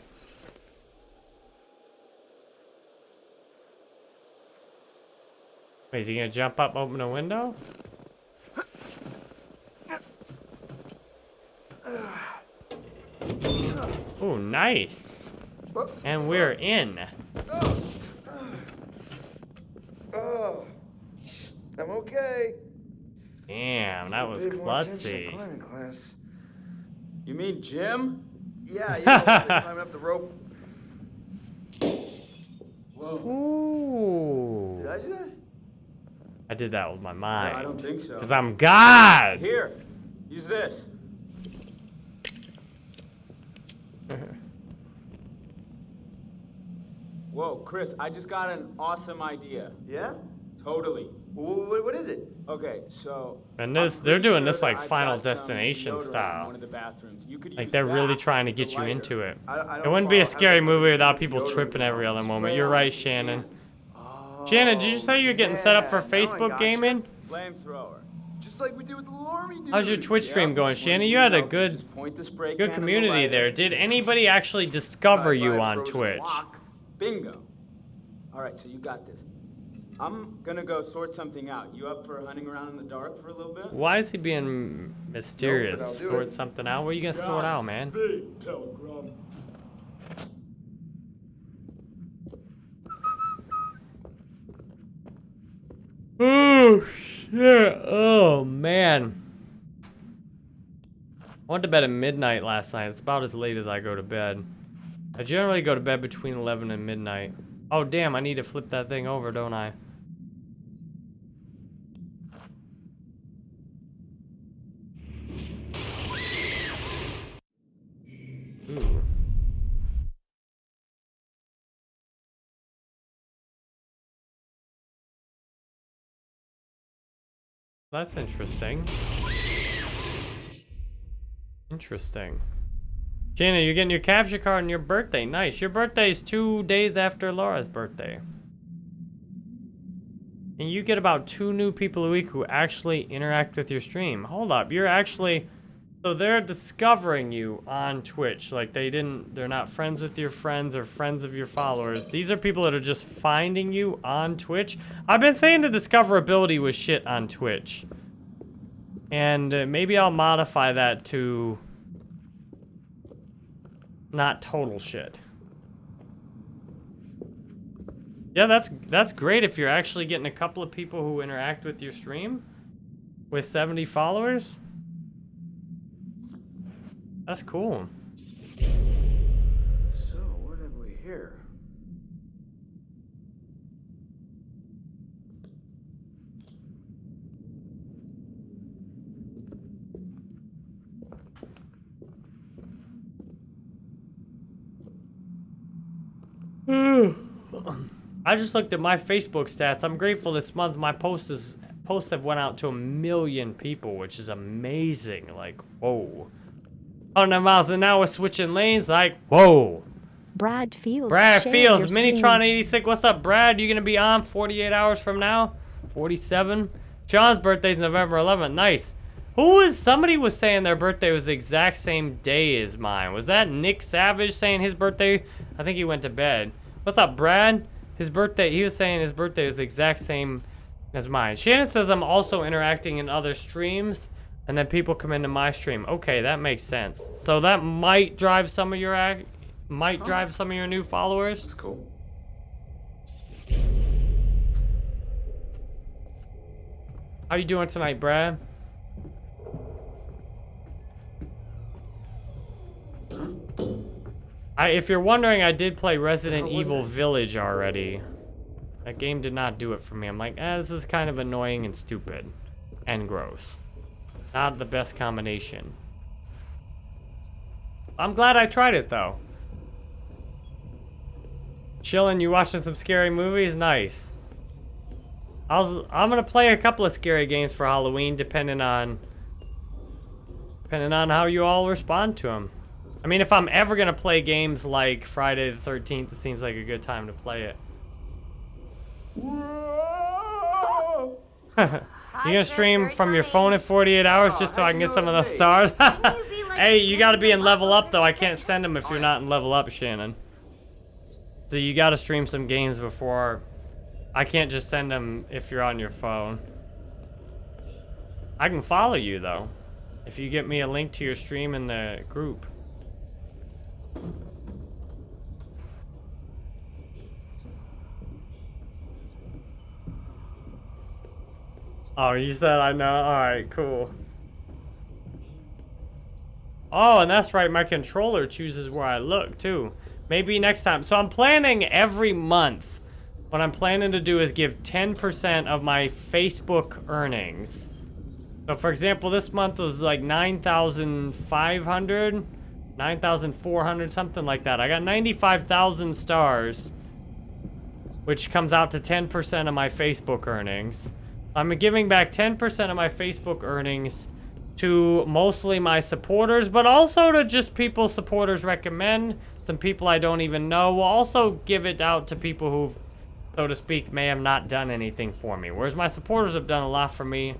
Wait, is he gonna jump up, open a window? Ooh, nice. And we're in. Oh, I'm okay. Damn, that was Paid more attention in klutzy. climbing class. You mean Jim? Yeah, yeah. climbing up the rope. Ooh. Did I do that? I did that with my mind. I don't think so. Because I'm God. Here, use this. Whoa, Chris, I just got an awesome idea. Yeah? Totally. What, what is it? Okay, so. And this, they're doing sure this like I've Final Destination style. One of the bathrooms. You could Like they're really trying to get you lighter. into it. I- I It don't wouldn't be a scary movie without people tripping every other moment. You're right, the Shannon. Oh, Shannon, did you say you're getting set up for yeah, now I Facebook gotcha. gaming? Flamethrower. Just like we did with the Lormy dude. How's your Twitch stream Yep, going, Shannon? you You had a good, point the spray good community there. Did anybody actually discover you on Twitch? rock. Bingo. All right, so you got this. I'm gonna go sort something out. You up for hunting around in the dark for a little bit? Why is he being mysterious? I'll Sort it. something out? What are you gonna sort out, man? Big telegram. Oh shit! Oh man. I went to bed at midnight last night. It's about as late as I go to bed. I generally go to bed between 11 and midnight. Oh damn! I need to flip that thing over, don't I? That's interesting. Interesting. Jana, you're getting your capture card on your birthday. Nice. Your birthday is two days after Laura's birthday. And you get about two new people a week who actually interact with your stream. Hold up, you're actually... So they're discovering you on Twitch. Like they didn't, they're not friends with your friends or friends of your followers. These are people that are just finding you on Twitch. I've been saying the discoverability was shit on Twitch. And uh, maybe I'll modify that to not total shit. Yeah, that's that's great if you're actually getting a couple of people who interact with your stream with 70 followers. That's cool. So, what have we here? I just looked at my Facebook stats. I'm grateful this month my posts is, posts have went out to a million people, which is amazing. Like, whoa. 100 miles an hour We're switching lanes, like, whoa. Brad Fields. Brad Fields, your Minitron stream. 86. What's up, Brad? You gonna be on 48 hours from now? 47? John's birthday's November 11th. Nice. Who was, somebody was saying their birthday was the exact same day as mine. Was that Nick Savage saying his birthday? I think he went to bed. What's up, Brad? His birthday, he was saying his birthday is the exact same as mine. Shannon says I'm also interacting in other streams, and then people come into my stream. Okay, that makes sense. So that might drive some of your ac might drive some of your new followers. That's cool. How you doing tonight, Brad? I, if you're wondering, I did play Resident Evil it? Village already. That game did not do it for me. I'm like, eh, this is kind of annoying and stupid. And gross. Not the best combination. I'm glad I tried it, though. Chilling, you watching some scary movies? Nice. I was, I'm gonna play a couple of scary games for Halloween, depending on depending on how you all respond to them. I mean, if I'm ever gonna play games like Friday the 13th, it seems like a good time to play it. you gonna stream from your phone in 48 hours just so I can get some of those stars? hey, you gotta be in level up though. I can't send them if you're not in level up, Shannon. So you gotta stream some games before I can't just send them if you're on your phone. I can follow you though. If you get me a link to your stream in the group. Oh, you said I know. Alright, cool. Oh, and that's right, my controller chooses where I look, too. Maybe next time. So I'm planning every month. What I'm planning to do is give 10% of my Facebook earnings. So for example, this month was like 9,500, 9,400, something like that. I got 95,000 stars, which comes out to 10% of my Facebook earnings. I'm giving back 10% of my Facebook earnings to mostly my supporters, but also to just people supporters recommend, some people I don't even know. We'll also give it out to people who, so to speak, may have not done anything for me. Whereas my supporters have done a lot for me.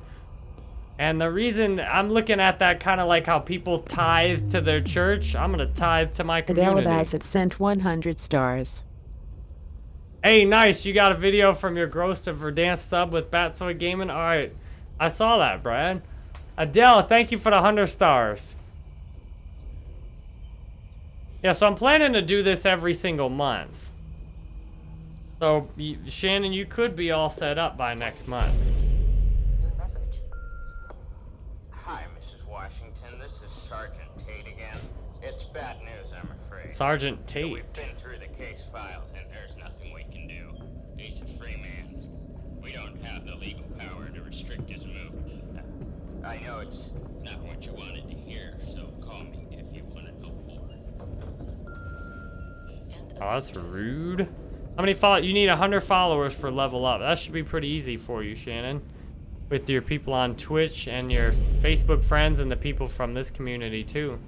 And the reason I'm looking at that kind of like how people tithe to their church, I'm going to tithe to my community. Adele Bassett sent 100 stars. Hey, nice. You got a video from your gross to Verdance sub with Batsoy Gaming? All right. I saw that, Brad. Adele, thank you for the 100 stars. Yeah, so I'm planning to do this every single month. So, you, Shannon, you could be all set up by next month. Hi, Mrs. Washington. This is Sergeant Tate again. It's bad news, I'm afraid. Sergeant Tate. We've been through the case files, and there's nothing we can do. He's a free man. We don't have the legal power to restrict his movement. I know it's not what you wanted to hear, so call me if you want to know more. Oh, that's rude. How many follow? You need 100 followers for level up. That should be pretty easy for you, Shannon. With your people on Twitch and your Facebook friends and the people from this community, too.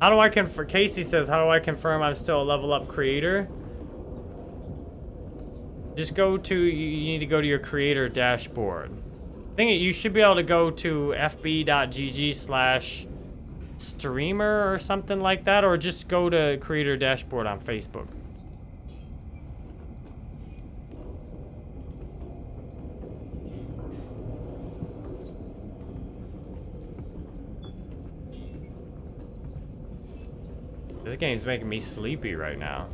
How do I confirm? Casey says, how do I confirm I'm still a level up creator? Just go to, you need to go to your creator dashboard. I think you should be able to go to fb.gg slash streamer or something like that, or just go to creator dashboard on Facebook. This game's making me sleepy right now.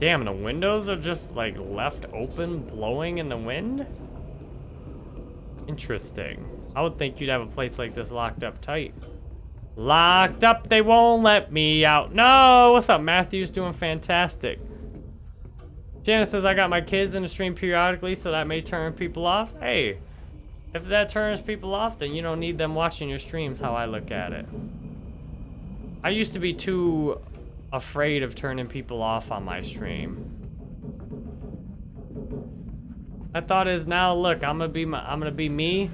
Damn, the windows are just like left open, blowing in the wind? Interesting. I would think you'd have a place like this locked up tight. Locked up, they won't let me out. No, what's up? Matthew's doing fantastic. Janice says, I got my kids in the stream periodically, so that may turn people off. Hey, if that turns people off, then you don't need them watching your streams, how I look at it. I used to be too afraid of turning people off on my stream. My thought is now, look, I'm gonna be my, I'm gonna be me.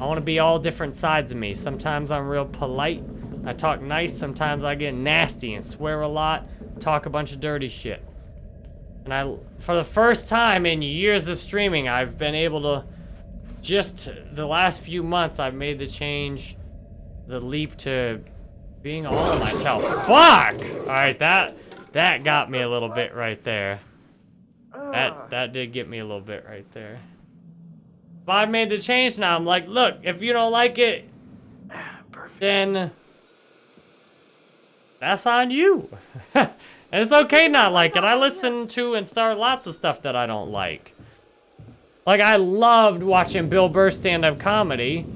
I want to be all different sides of me. Sometimes I'm real polite. I talk nice. Sometimes I get nasty and swear a lot. Talk a bunch of dirty shit. And I, for the first time in years of streaming, I've been able to, just the last few months, I've made the change, the leap to being all of myself. Fuck! Alright, that, that got me a little bit right there. That, ah. that did get me a little bit right there. But I made the change now. I'm like, look, if you don't like it, then that's on you. and it's okay not like it. I listen to and start lots of stuff that I don't like. Like, I loved watching Bill Burr stand-up comedy.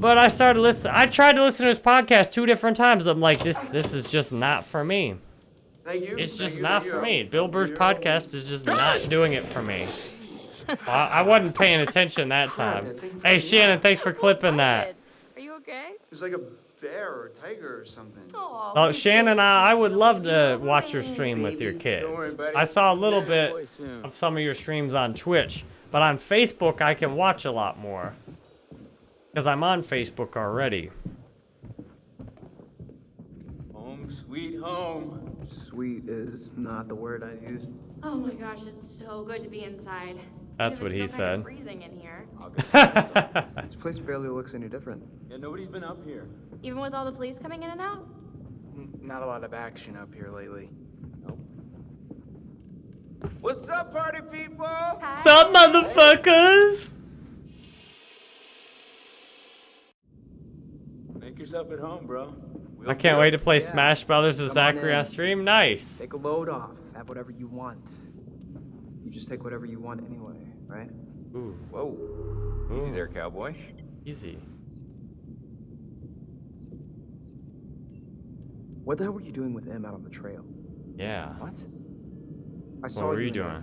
But I started listening. I tried to listen to his podcast two different times. I'm like, this this is just not for me. Thank you. It's Thank just you, not thank for me. Bill Burr's podcast is just not doing it for me. I, I wasn't paying attention that time. Hey, Shannon, thanks for clipping that. Are you okay? There's like a bear or a tiger or something. Oh, Shannon, I, I would love to watch your stream with your kids. I saw a little bit of some of your streams on Twitch, but on Facebook, I can watch a lot more. Because I'm on Facebook already. Home, sweet home. Sweet is not the word I use. Oh my gosh, it's so good to be inside. That's Even what if he it's still kind of said. freezing in here. This place barely looks any different. Yeah, nobody's been up here. Even with all the police coming in and out? Not a lot of action up here lately. What's up, party people? What's up, motherfuckers? Making yourself at home, bro. I can't wait to play Yeah. Smash Brothers with Come Zachary in. on stream. Nice. Take a load off. Have whatever you want. You just take whatever you want anyway, right? Ooh. Whoa. Easy there, cowboy. Easy. What the hell were you doing with M out on the trail? Yeah. What? I saw What saw were you and doing?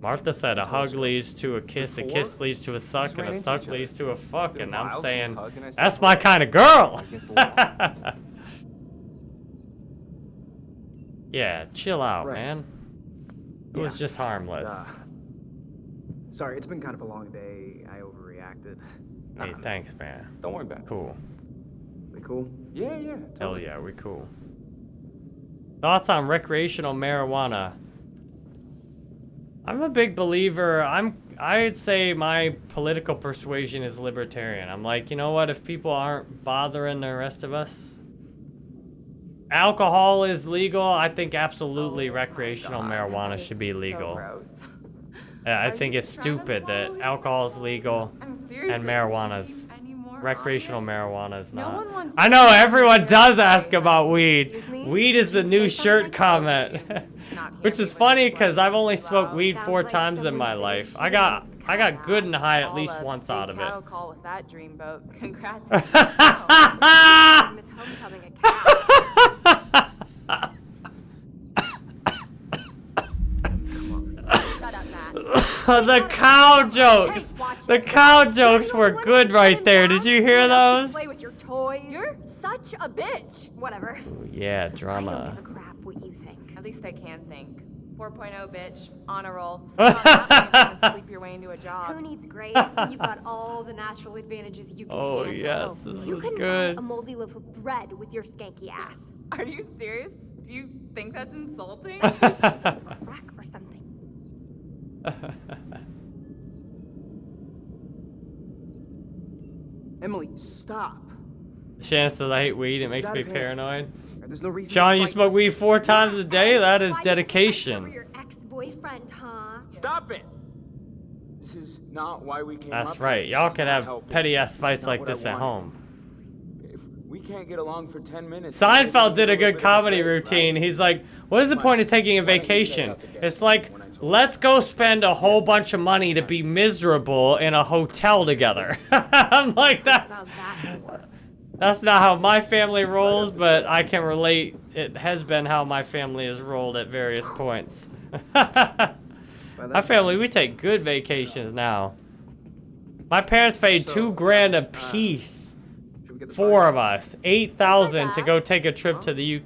Martha said a hug leads to a kiss, a kiss leads to a suck, and a suck leads to a fuck, and I'm saying, and said that's my kind of girl. Against the wall. yeah, chill out, Right. man. It was just harmless. Uh, sorry, it's been kind of a long day. I overreacted. Hey, thanks, man. Don't worry about it. Cool. We cool? Yeah, yeah. Hell yeah, we cool. Thoughts on recreational marijuana? I'm a big believer. I'm I'd say my political persuasion is libertarian. I'm like, you know what, if people aren't bothering the rest of us, alcohol is legal. I think absolutely recreational marijuana should be legal. Yeah, I think it's stupid that alcohol is legal and marijuana's recreational marijuana is not. wants I know everyone does ask about weed. Weed is the new shirt comment. Which is funny because I've only smoked weed four times in my life. I got I got good and high at least once out of it. Call with that dreamboat. Congrats. Miss Homecoming a cat. Shut up, Matt. the cow jokes. The cow jokes were good right there. Did you hear those? Play with your toys. You're such a bitch. Whatever. Yeah, I don't drama. give a crap what you think. At least I can think. 4.0 bitch, on a roll. Sleep your way into a job. Who needs grades when you've got all the natural advantages you can Oh handle? yes, this You is can good. buy a moldy loaf of bread with your skanky ass. Are you serious? Do you think that's insulting? Crack or something. Emily, stop. Shannon says I hate weed. It makes me paranoid. There's no reason. Sean, you smoke weed four times a day? That is Why you fight dedication. your ex-boyfriend, huh? Stop it! This is not why we came That's up right. Y'all can have petty ass fights like this at home. If we can't get along for 10 minutes. Seinfeld did a good comedy routine. He's like, what is the point of taking a why don't you say vacation? It's like, when I told let's go spend a whole bunch of money to be miserable in a hotel together. I'm like, that's About that more. that's not how my family rolls, but I can relate. It has been how my family has rolled at various points. my family, we take good vacations now. My parents paid two grand a uh, piece. Should we get the Four fire? of us, eight thousand to go take a trip to the My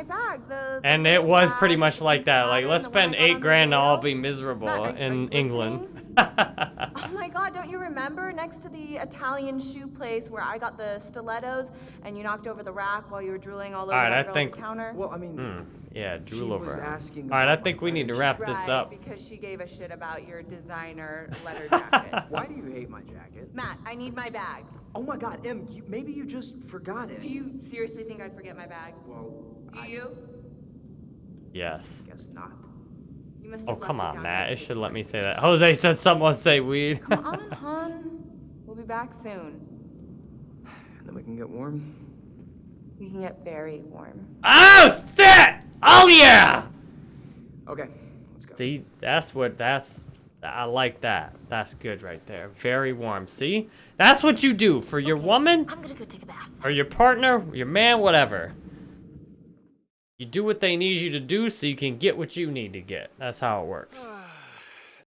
UK, bag, the. and it was bag pretty much like that. Like, let's the one I spend eight grand to all video. be miserable Matt, are- are in England. Listening? Oh my god, don't you remember next to the Italian shoe place where I got the stilettos and you knocked over the rack while you were drooling all over Alright, that I girl think- the counter? Well, I mean, Hmm, yeah, She drool over. her. All right, I think we need to private wrap this up. because she gave a shit about your designer leather jacket. why do you hate my jacket? Matt, I need my bag. Oh my God, Em, you, maybe you just forgot it. Do you seriously think I'd forget my bag? Well, Do I you? Yes. guess not. You must Oh come on, Matt. here It should let me say that. Jose said someone say weed. Come on, hon. We'll be back soon. Then we can get warm. We can get very warm. oh shit! Oh yeah! Okay, let's go. See, that's what that's. I like that. That's good right there. Very warm. See, that's what you do for your woman I'm gonna go take a bath. or your partner, your man, whatever. You do what they need you to do so you can get what you need to get. That's how it works.